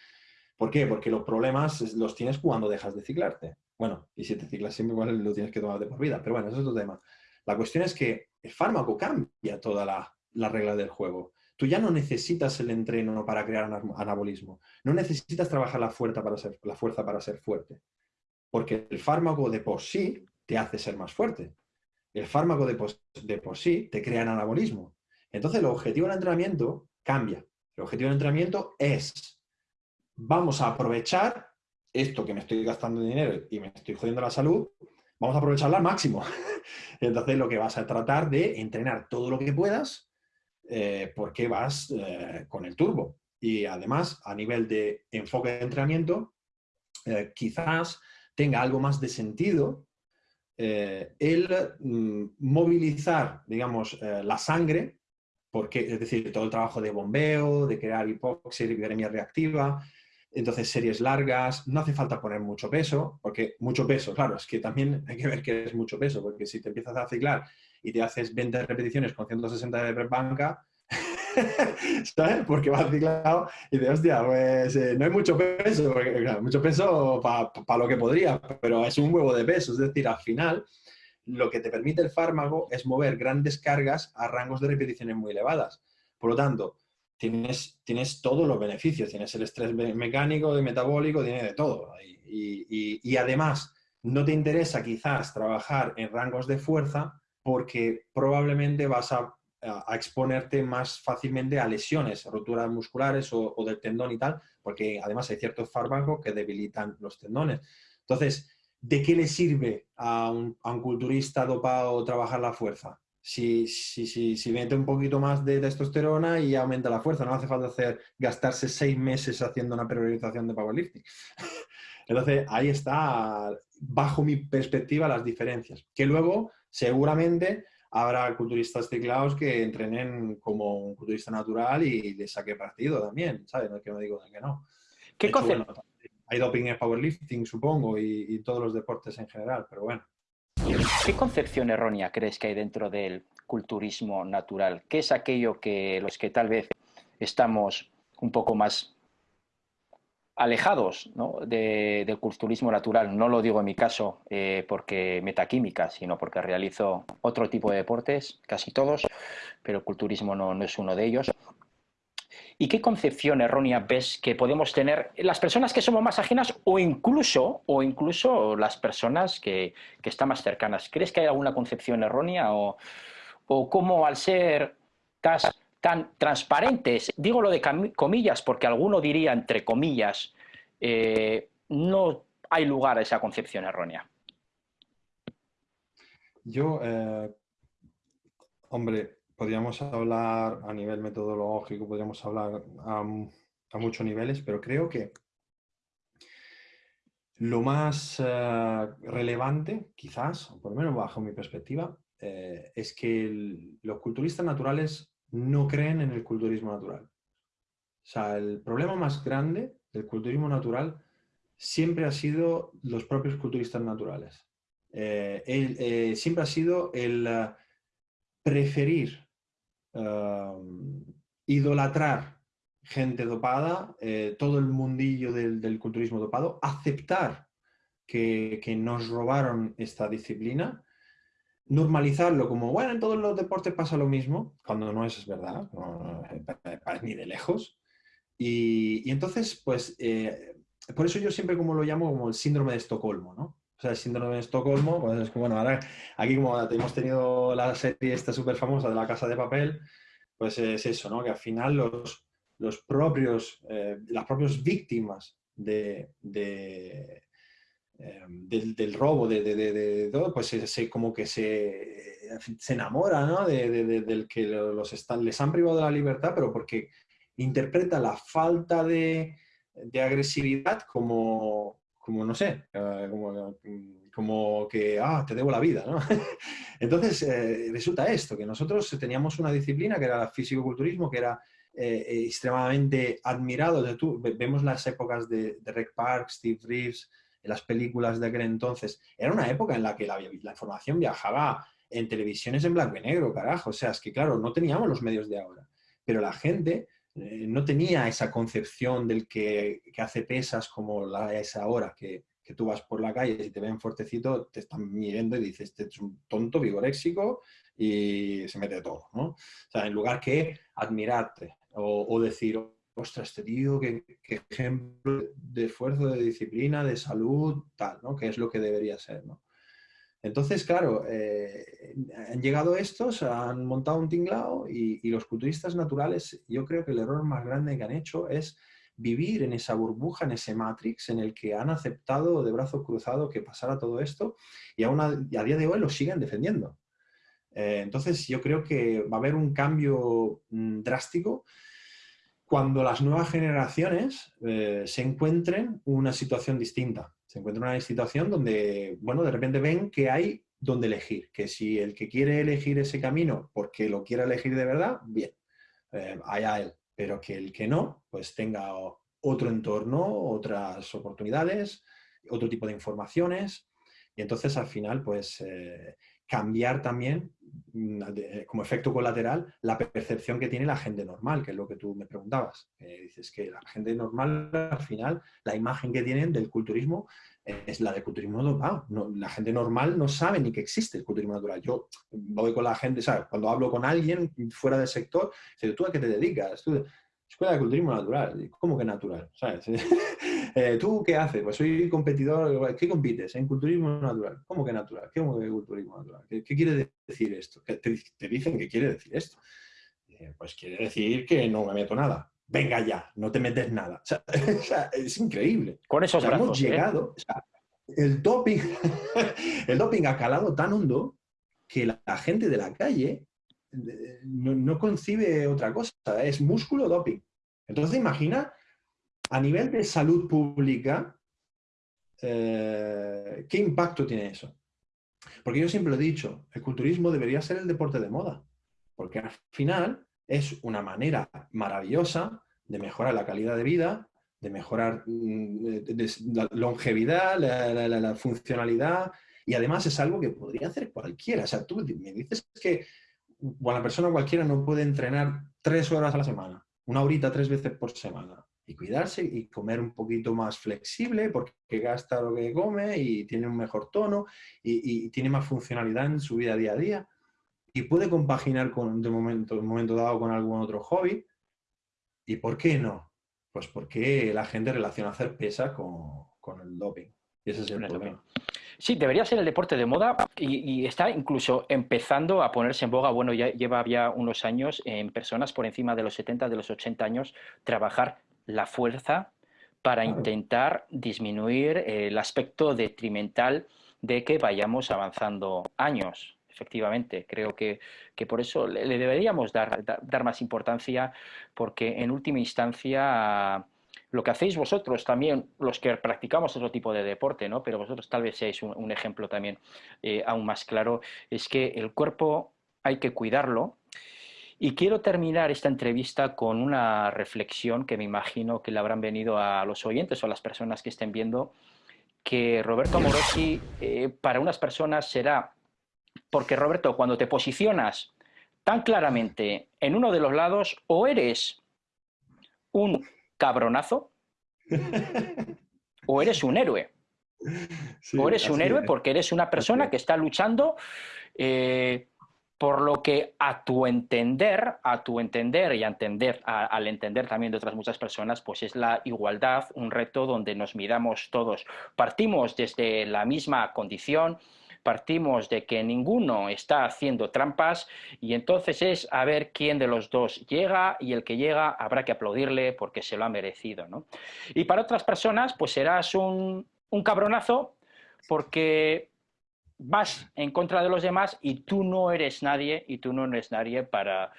¿Por qué? Porque los problemas los tienes cuando dejas de ciclarte. Bueno, y si te ciclas siempre, igual lo tienes que tomar de por vida. Pero bueno, eso es otro tema. La cuestión es que el fármaco cambia toda la, regla del juego. Tú ya no necesitas el entreno para crear anabolismo. No necesitas trabajar la fuerza para ser, la fuerza para ser fuerte. Porque el fármaco de por sí te hace ser más fuerte. El fármaco de por, de por sí te crea anabolismo. Entonces el objetivo del entrenamiento cambia. El objetivo del entrenamiento es vamos a aprovechar esto que me estoy gastando dinero y me estoy jodiendo la salud, vamos a aprovecharla al máximo. Entonces lo que vas a tratar de entrenar todo lo que puedas eh, porque vas eh, con el turbo. Y además, a nivel de enfoque de entrenamiento, eh, quizás tenga algo más de sentido el mm, movilizar, digamos, la sangre, porque, es decir, todo el trabajo de bombeo, de crear hipoxia, hiperemia reactiva, entonces, series largas, no hace falta poner mucho peso, porque mucho peso, claro, es que también hay que ver que es mucho peso, porque si te empiezas a ciclar y te haces 20 repeticiones con 160 de banca, ¿sabes? Porque vas ciclado y dices, hostia, pues eh, no hay mucho peso, porque, mucho peso para lo que podría, pero es un huevo de peso, es decir, al final lo que te permite el fármaco es mover grandes cargas a rangos de repeticiones muy elevadas. Por lo tanto, tienes, todos los beneficios, tienes el estrés mecánico, metabólico, tienes de todo. Y, además, no te interesa quizás trabajar en rangos de fuerza porque probablemente vas a, exponerte más fácilmente a lesiones, roturas musculares o, del tendón y tal, porque además hay ciertos fármacos que debilitan los tendones. Entonces, ¿de qué le sirve a un culturista dopado trabajar la fuerza? Si, si, si, si, mete un poquito más de testosterona y aumenta la fuerza. No hace falta hacer, gastarse seis meses haciendo una priorización de powerlifting. Entonces, ahí está, bajo mi perspectiva, las diferencias. Que luego, seguramente, habrá culturistas teclados que entrenen como un culturista natural y le saque partido también, ¿sabes? No es que me digo que no. ¿Qué concepto? hay doping en powerlifting, supongo, y, todos los deportes en general, pero bueno. ¿Qué concepción errónea crees que hay dentro del culturismo natural? ¿Qué es aquello que los que tal vez estamos un poco más alejados del culturismo natural. No lo digo en mi caso eh, porque metaquímica, sino porque realizo otro tipo de deportes, casi todos, pero el culturismo no, es uno de ellos. ¿Y qué concepción errónea ves que podemos tener las personas que somos más ajenas o incluso, o incluso las personas que, están más cercanas? ¿Crees que hay alguna concepción errónea o, o cómo al ser tan transparentes, digo lo de comillas porque alguno diría entre comillas, eh, no hay lugar a esa concepción errónea. Yo, eh, hombre, podríamos hablar a nivel metodológico, podríamos hablar a, muchos niveles, pero creo que lo más eh, relevante, quizás, por lo menos bajo mi perspectiva, es que los culturistas naturales no creen en el culturismo natural. O sea, el problema más grande del culturismo natural siempre ha sido los propios culturistas naturales. Eh, eh, siempre ha sido el eh, preferir idolatrar gente dopada, todo el mundillo del, culturismo dopado, aceptar que, nos robaron esta disciplina normalizarlo como, bueno, en todos los deportes pasa lo mismo, cuando no es verdad, ni de lejos. Y, entonces, pues, eh, por eso yo siempre como lo llamo como el síndrome de Estocolmo, ¿no? O sea, el síndrome de Estocolmo, pues es como, bueno, ahora aquí como hemos tenido la serie esta súper famosa de la Casa de Papel, pues es eso, ¿no? Que al final los, los propios, eh, las propias víctimas de, Em, del, robo, de, todo, pues se, como que se, se enamora ¿no? del que los les han privado de la libertad, pero porque interpreta la falta de, agresividad como, como, no sé, eh, como, como, que, ah, te debo la vida. Entonces, eh, resulta esto, que nosotros teníamos una disciplina que era el físico-culturismo, que era eh, extremadamente admirado. Tú, vemos las épocas de, de Rec Park, Steve Reeves, en las películas de aquel entonces. Era una época en la que la, información viajaba en televisiones en blanco y negro, carajo. O sea, es que claro, no teníamos los medios de ahora. Pero la gente eh, no tenía esa concepción del que, hace pesas como la es ahora, que, que, tú vas por la calle y te ven fuertecito, te están mirando y dices, este es un tonto vigoréxico y se mete todo, ¿no? O sea, en lugar que admirarte o, o decir, ostras, este tío, qué, ejemplo de esfuerzo, de disciplina, de salud, tal, ¿no? Que es lo que debería ser, ¿no? Entonces, claro, eh, han llegado estos, han montado un tinglao y, los culturistas naturales, yo creo que el error más grande que han hecho es vivir en esa burbuja, en ese matrix en el que han aceptado de brazo cruzado que pasara todo esto y aún a, día de hoy lo siguen defendiendo. Eh, entonces, yo creo que va a haber un cambio mm, drástico cuando las nuevas generaciones eh, se encuentren una situación distinta. Se encuentran una situación donde, bueno, de repente ven que hay donde elegir, que si el que quiere elegir ese camino porque lo quiere elegir de verdad, bien, eh, allá él, pero que el que no, pues tenga otro entorno, otras oportunidades, otro tipo de informaciones, y entonces al final, pues eh, cambiar también, mm, como efecto colateral, la percepción que tiene la gente normal, que es lo que tú me preguntabas. dices que la gente normal, al final, la imagen que tienen del culturismo es la del culturismo dopado. la gente normal no sabe ni que existe el culturismo natural. Yo voy con la gente, ¿sabes? Cuando hablo con alguien fuera del sector, dice, ¿tú a qué te dedicas? Escuela de Culturismo Natural. ¿Cómo que natural? ¿Sabes? Eh, ¿Tú qué haces? Pues soy competidor. ¿Qué compites? En culturismo natural. ¿Cómo que natural? ¿Qué es culturismo natural? ¿Qué, quiere decir esto? Te, te, dicen que quiere decir esto. Pues quiere decir que no me meto nada. Venga ya, no te metes nada. O sea, es increíble. Con esos brazos, hemos ¿eh? llegado. el doping, el doping ha calado tan hondo que la gente de la calle no, concibe otra cosa, es músculo doping. Entonces imagina, a nivel de salud pública, eh, ¿qué impacto tiene eso? Porque yo siempre lo he dicho, el culturismo debería ser el deporte de moda, porque al final es una manera maravillosa de mejorar la calidad de vida, de mejorar mm, la longevidad, la, funcionalidad, y además es algo que podría hacer cualquiera. O sea, tú me dices que una persona cualquiera no puede entrenar tres horas a la semana, una horita tres veces por semana, y cuidarse y comer un poquito más flexible porque gasta lo que come y tiene un mejor tono y, tiene más funcionalidad en su vida día a día y puede compaginar con, de momento, un momento dado con algún otro hobby. ¿Y por qué no? Pues porque la gente relaciona hacer pesa con, con el doping. Y ese es el problema. Sí, debería ser el deporte de moda y, está incluso empezando a ponerse en boga, bueno, ya lleva ya unos años en personas por encima de los 70, de los 80 años, trabajar la fuerza para intentar disminuir el aspecto detrimental de que vayamos avanzando años. Efectivamente, creo que, por eso le, deberíamos dar, dar, más importancia, porque en última instancia lo que hacéis vosotros también, los que practicamos otro tipo de deporte, ¿no? pero vosotros tal vez seáis un, ejemplo también eh, aún más claro, es que el cuerpo hay que cuidarlo, y quiero terminar esta entrevista con una reflexión que me imagino que le habrán venido a los oyentes o a las personas que estén viendo, que Roberto Amorosi eh, para unas personas será, porque Roberto, cuando te posicionas tan claramente en uno de los lados, o eres un cabronazo, o eres un héroe. o eres un héroe porque eres una persona que está luchando eh, por lo que a tu entender, a tu entender y a entender, al entender también de otras muchas personas, pues es la igualdad, un reto donde nos miramos todos. Partimos desde la misma condición, partimos de que ninguno está haciendo trampas y entonces es a ver quién de los dos llega y el que llega habrá que aplaudirle porque se lo ha merecido. ¿no? Y para otras personas pues serás un, un cabronazo porque vas en contra de los demás y tú no eres nadie y tú no eres nadie para,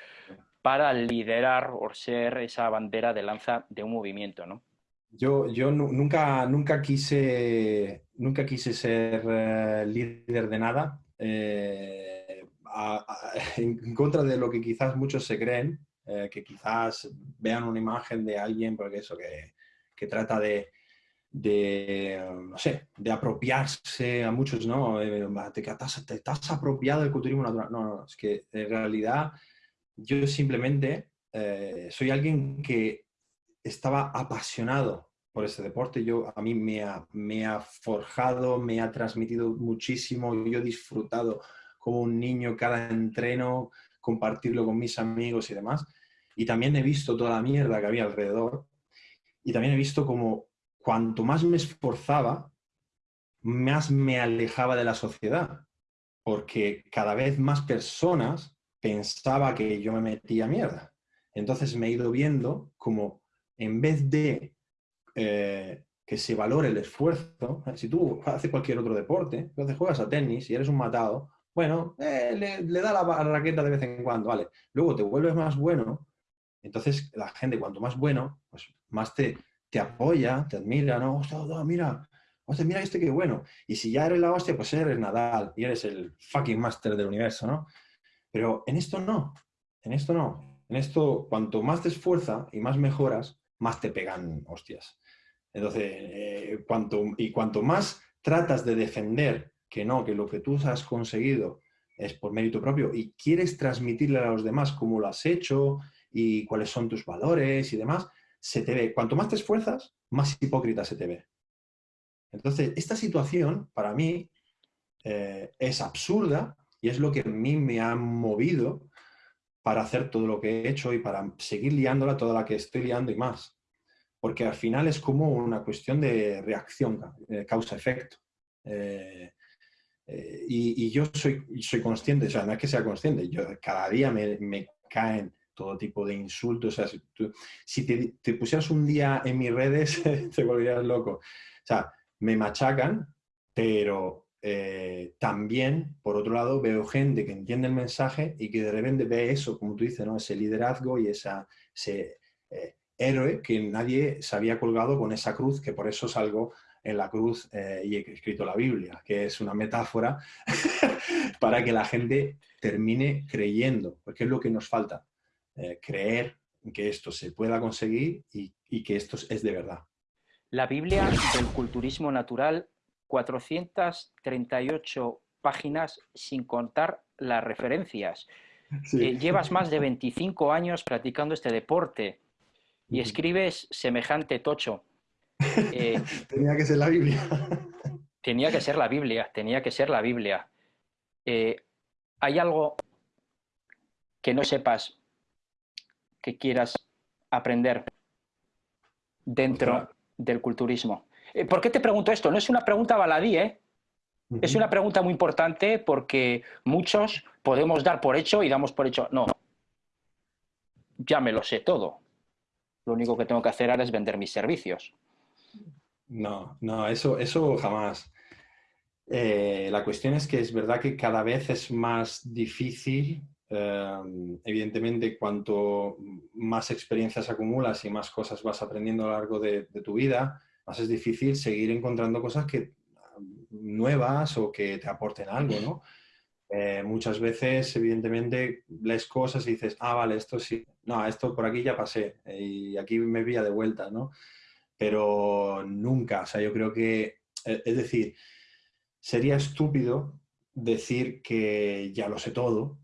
para liderar o ser esa bandera de lanza de un movimiento, ¿no? Yo, yo nunca, nunca, quise, nunca quise ser eh, líder de nada, eh, en contra de lo que quizás muchos se creen, eh, que quizás vean una imagen de alguien, porque eso, que, que trata de, de, no sé, de apropiarse a muchos, ¿no? Eh, te, te, estás apropiado del culturismo natural. No, no, es que en realidad yo simplemente eh, soy alguien que estaba apasionado por ese deporte. Yo, a mí me ha, me ha forjado, me ha transmitido muchísimo. Yo he disfrutado como un niño cada entreno, compartirlo con mis amigos y demás. Y también he visto toda la mierda que había alrededor. Y también he visto como cuanto más me esforzaba, más me alejaba de la sociedad, porque cada vez más personas pensaba que yo me metía mierda. Entonces me he ido viendo como en vez de eh, que se valore el esfuerzo, si tú haces cualquier otro deporte, entonces juegas a tenis y eres un matado, bueno, eh, le, da la, raqueta de vez en cuando, vale. Luego te vuelves más bueno, entonces la gente cuanto más bueno, pues más te, te apoya, te admira, ¿no? mira, hostia, mira este qué bueno. Y si ya eres la hostia, pues eres Nadal y eres el fucking master del universo, ¿no? Pero en esto no, en esto no. En esto, cuanto más te esfuerzas y más mejoras, más te pegan hostias. Entonces, eh, cuanto, y cuanto más tratas de defender que no, que lo que tú has conseguido es por mérito propio y quieres transmitirle a los demás cómo lo has hecho y cuáles son tus valores y demás, se te ve, cuanto más te esfuerzas, más hipócrita se te ve. Entonces, esta situación para mí eh, es absurda y es lo que a mí me ha movido para hacer todo lo que he hecho y para seguir liándola toda la que estoy liando y más. Porque al final es como una cuestión de reacción, causa-efecto. Eh, eh, y, yo soy, soy consciente, o sea, no es que sea consciente, yo cada día me caen todo tipo de insultos. O sea, si, te, pusieras un día en mis redes, te volverías loco. O sea, me machacan, pero eh, también, por otro lado, veo gente que entiende el mensaje y que de repente ve eso, como tú dices, ¿no? ese liderazgo y ese eh, héroe que nadie se había colgado con esa cruz, que por eso salgo en la cruz eh, y he escrito la Biblia, que es una metáfora para que la gente termine creyendo, porque es lo que nos falta, eh, creer que esto se pueda conseguir y, y que esto es de verdad. La Biblia del culturismo natural, 438 páginas sin contar las referencias. Eh, llevas más de 25 años practicando este deporte y escribes semejante tocho. Eh, tenía que ser la Biblia. tenía que ser la Biblia, tenía que ser la Biblia. Eh, ¿Hay algo que no sepas que quieras aprender dentro del culturismo? ¿Por qué te pregunto esto? No es una pregunta baladí, ¿eh? Es una pregunta muy importante porque muchos podemos dar por hecho y damos por hecho, no, ya me lo sé todo. Lo único que tengo que hacer ahora es vender mis servicios. No, no, eso, eso jamás. Eh, la cuestión es que es verdad que cada vez es más difícil, eh, evidentemente, cuanto más experiencias acumulas y más cosas vas aprendiendo a lo largo de, tu vida, más es difícil seguir encontrando cosas que nuevas o que te aporten algo, ¿no? Eh, muchas veces, evidentemente, lees cosas y dices, ah, vale, esto sí, no, esto por aquí ya pasé y aquí me vía de vuelta, ¿no? Pero nunca, o sea, yo creo que, eh, es decir, sería estúpido decir que ya lo sé todo,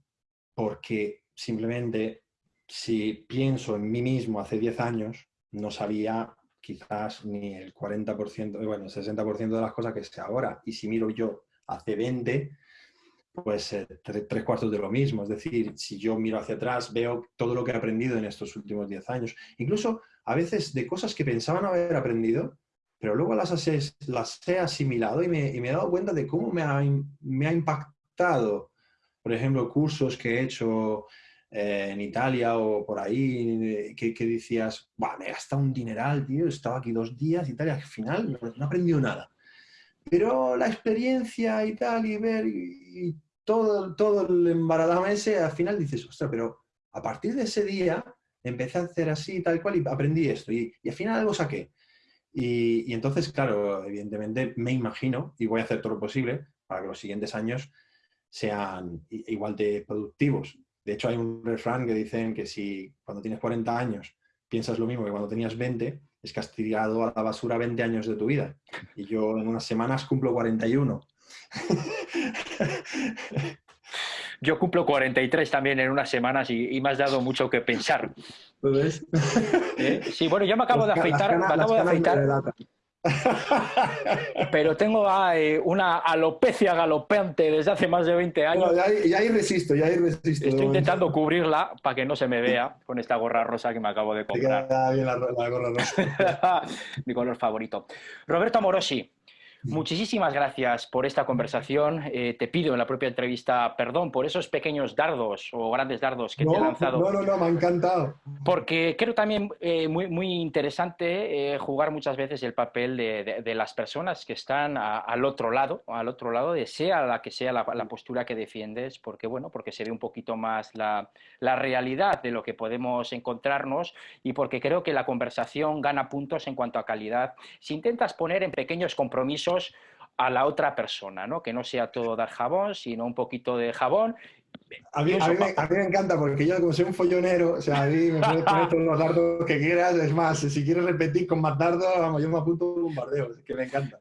porque simplemente si pienso en mí mismo hace 10 años, no sabía quizás ni el 40%, bueno, el 60% de las cosas que sé ahora. Y si miro yo hace 20, pues eh, tres, cuartos de lo mismo. Es decir, si yo miro hacia atrás, veo todo lo que he aprendido en estos últimos 10 años. Incluso a veces de cosas que pensaban haber aprendido, pero luego las, las he asimilado y me, y me, he dado cuenta de cómo me ha, me ha impactado. Por ejemplo, cursos que he hecho eh, en Italia o por ahí, que, decías, me he gastado un dineral, tío, estaba aquí dos días y tal, y al final no, he aprendido nada. Pero la experiencia y tal, y ver, y, todo, todo el embaradama ese, al final dices, ostras, pero a partir de ese día empecé a hacer así, tal cual, y aprendí esto, y, y al final algo saqué. Y, y, entonces, claro, evidentemente me imagino, y voy a hacer todo lo posible para que los siguientes años sean igual de productivos. De hecho, hay un refrán que dicen que si cuando tienes 40 años piensas lo mismo que cuando tenías 20, es que has tirado a la basura 20 años de tu vida. Y yo en unas semanas cumplo 41. Yo cumplo 43 también en unas semanas y, me has dado mucho que pensar. ¿Lo ves? ¿Eh? Sí, bueno, yo me acabo de afeitar. me acabo de afeitar. Pero tengo una alopecia galopante desde hace más de 20 años. ya, ahí, resisto, ya ahí resisto. Estoy intentando cubrirla para que no se me vea con esta gorra rosa que me acabo de comprar. la, la gorra rosa. Mi color favorito. Roberto Amorosi, Muchísimas gracias por esta conversación. Eh, te pido en la propia entrevista perdón por esos pequeños dardos o grandes dardos que te he lanzado. No, no, no, me ha encantado. Porque creo también eh, muy, muy interesante eh, jugar muchas veces el papel de, las personas que están al otro lado, al otro lado, de sea la que sea la, postura que defiendes, porque bueno, porque se ve un poquito más la, la realidad de lo que podemos encontrarnos y porque creo que la conversación gana puntos en cuanto a calidad. Si intentas poner en pequeños compromisos a la otra persona, ¿no? Que no sea todo dar jabón, sino un poquito de jabón. A mí, me, encanta porque yo como soy un follonero, o sea, a mí me puedes poner todos los dardos que quieras, es más, si quieres repetir con más dardos, vamos, yo me apunto un bombardeo, es que me encanta.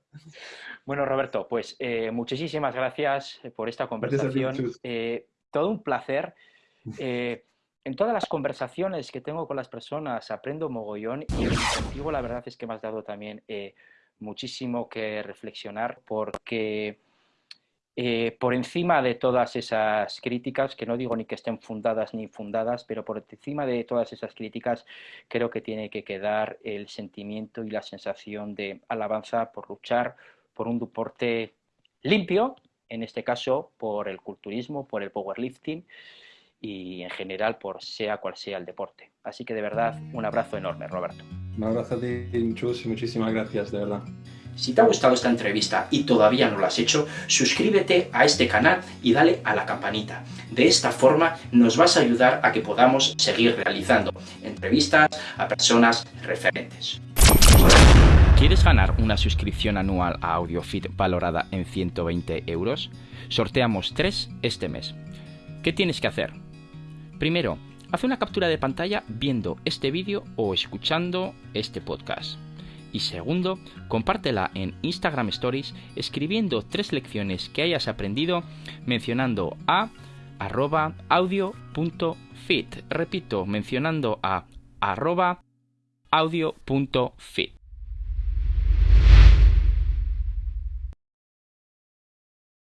Bueno, Roberto, pues eh, muchísimas gracias por esta conversación. Eh, todo un placer. Eh, en todas las conversaciones que tengo con las personas aprendo mogollón y contigo la verdad es que me has dado también muchísimo que reflexionar porque eh, por encima de todas esas críticas, que no digo ni que estén fundadas ni fundadas, pero por encima de todas esas críticas creo que tiene que quedar el sentimiento y la sensación de alabanza por luchar por un deporte limpio, en este caso por el culturismo, por el powerlifting y en general por sea cual sea el deporte. Así que de verdad, un abrazo enorme, Roberto. Un abrazo a ti, Chus, y muchísimas gracias, de verdad. Si te ha gustado esta entrevista y todavía no lo has hecho, suscríbete a este canal y dale a la campanita. De esta forma nos vas a ayudar a que podamos seguir realizando entrevistas a personas referentes. ¿Quieres ganar una suscripción anual a AudioFit valorada en 120 euros? Sorteamos 3 este mes. ¿Qué tienes que hacer? Primero, haz una captura de pantalla viendo este vídeo o escuchando este podcast. Y segundo, compártela en Instagram Stories escribiendo tres lecciones que hayas aprendido mencionando a arroba audio.fit. Repito, mencionando a arroba audio.fit.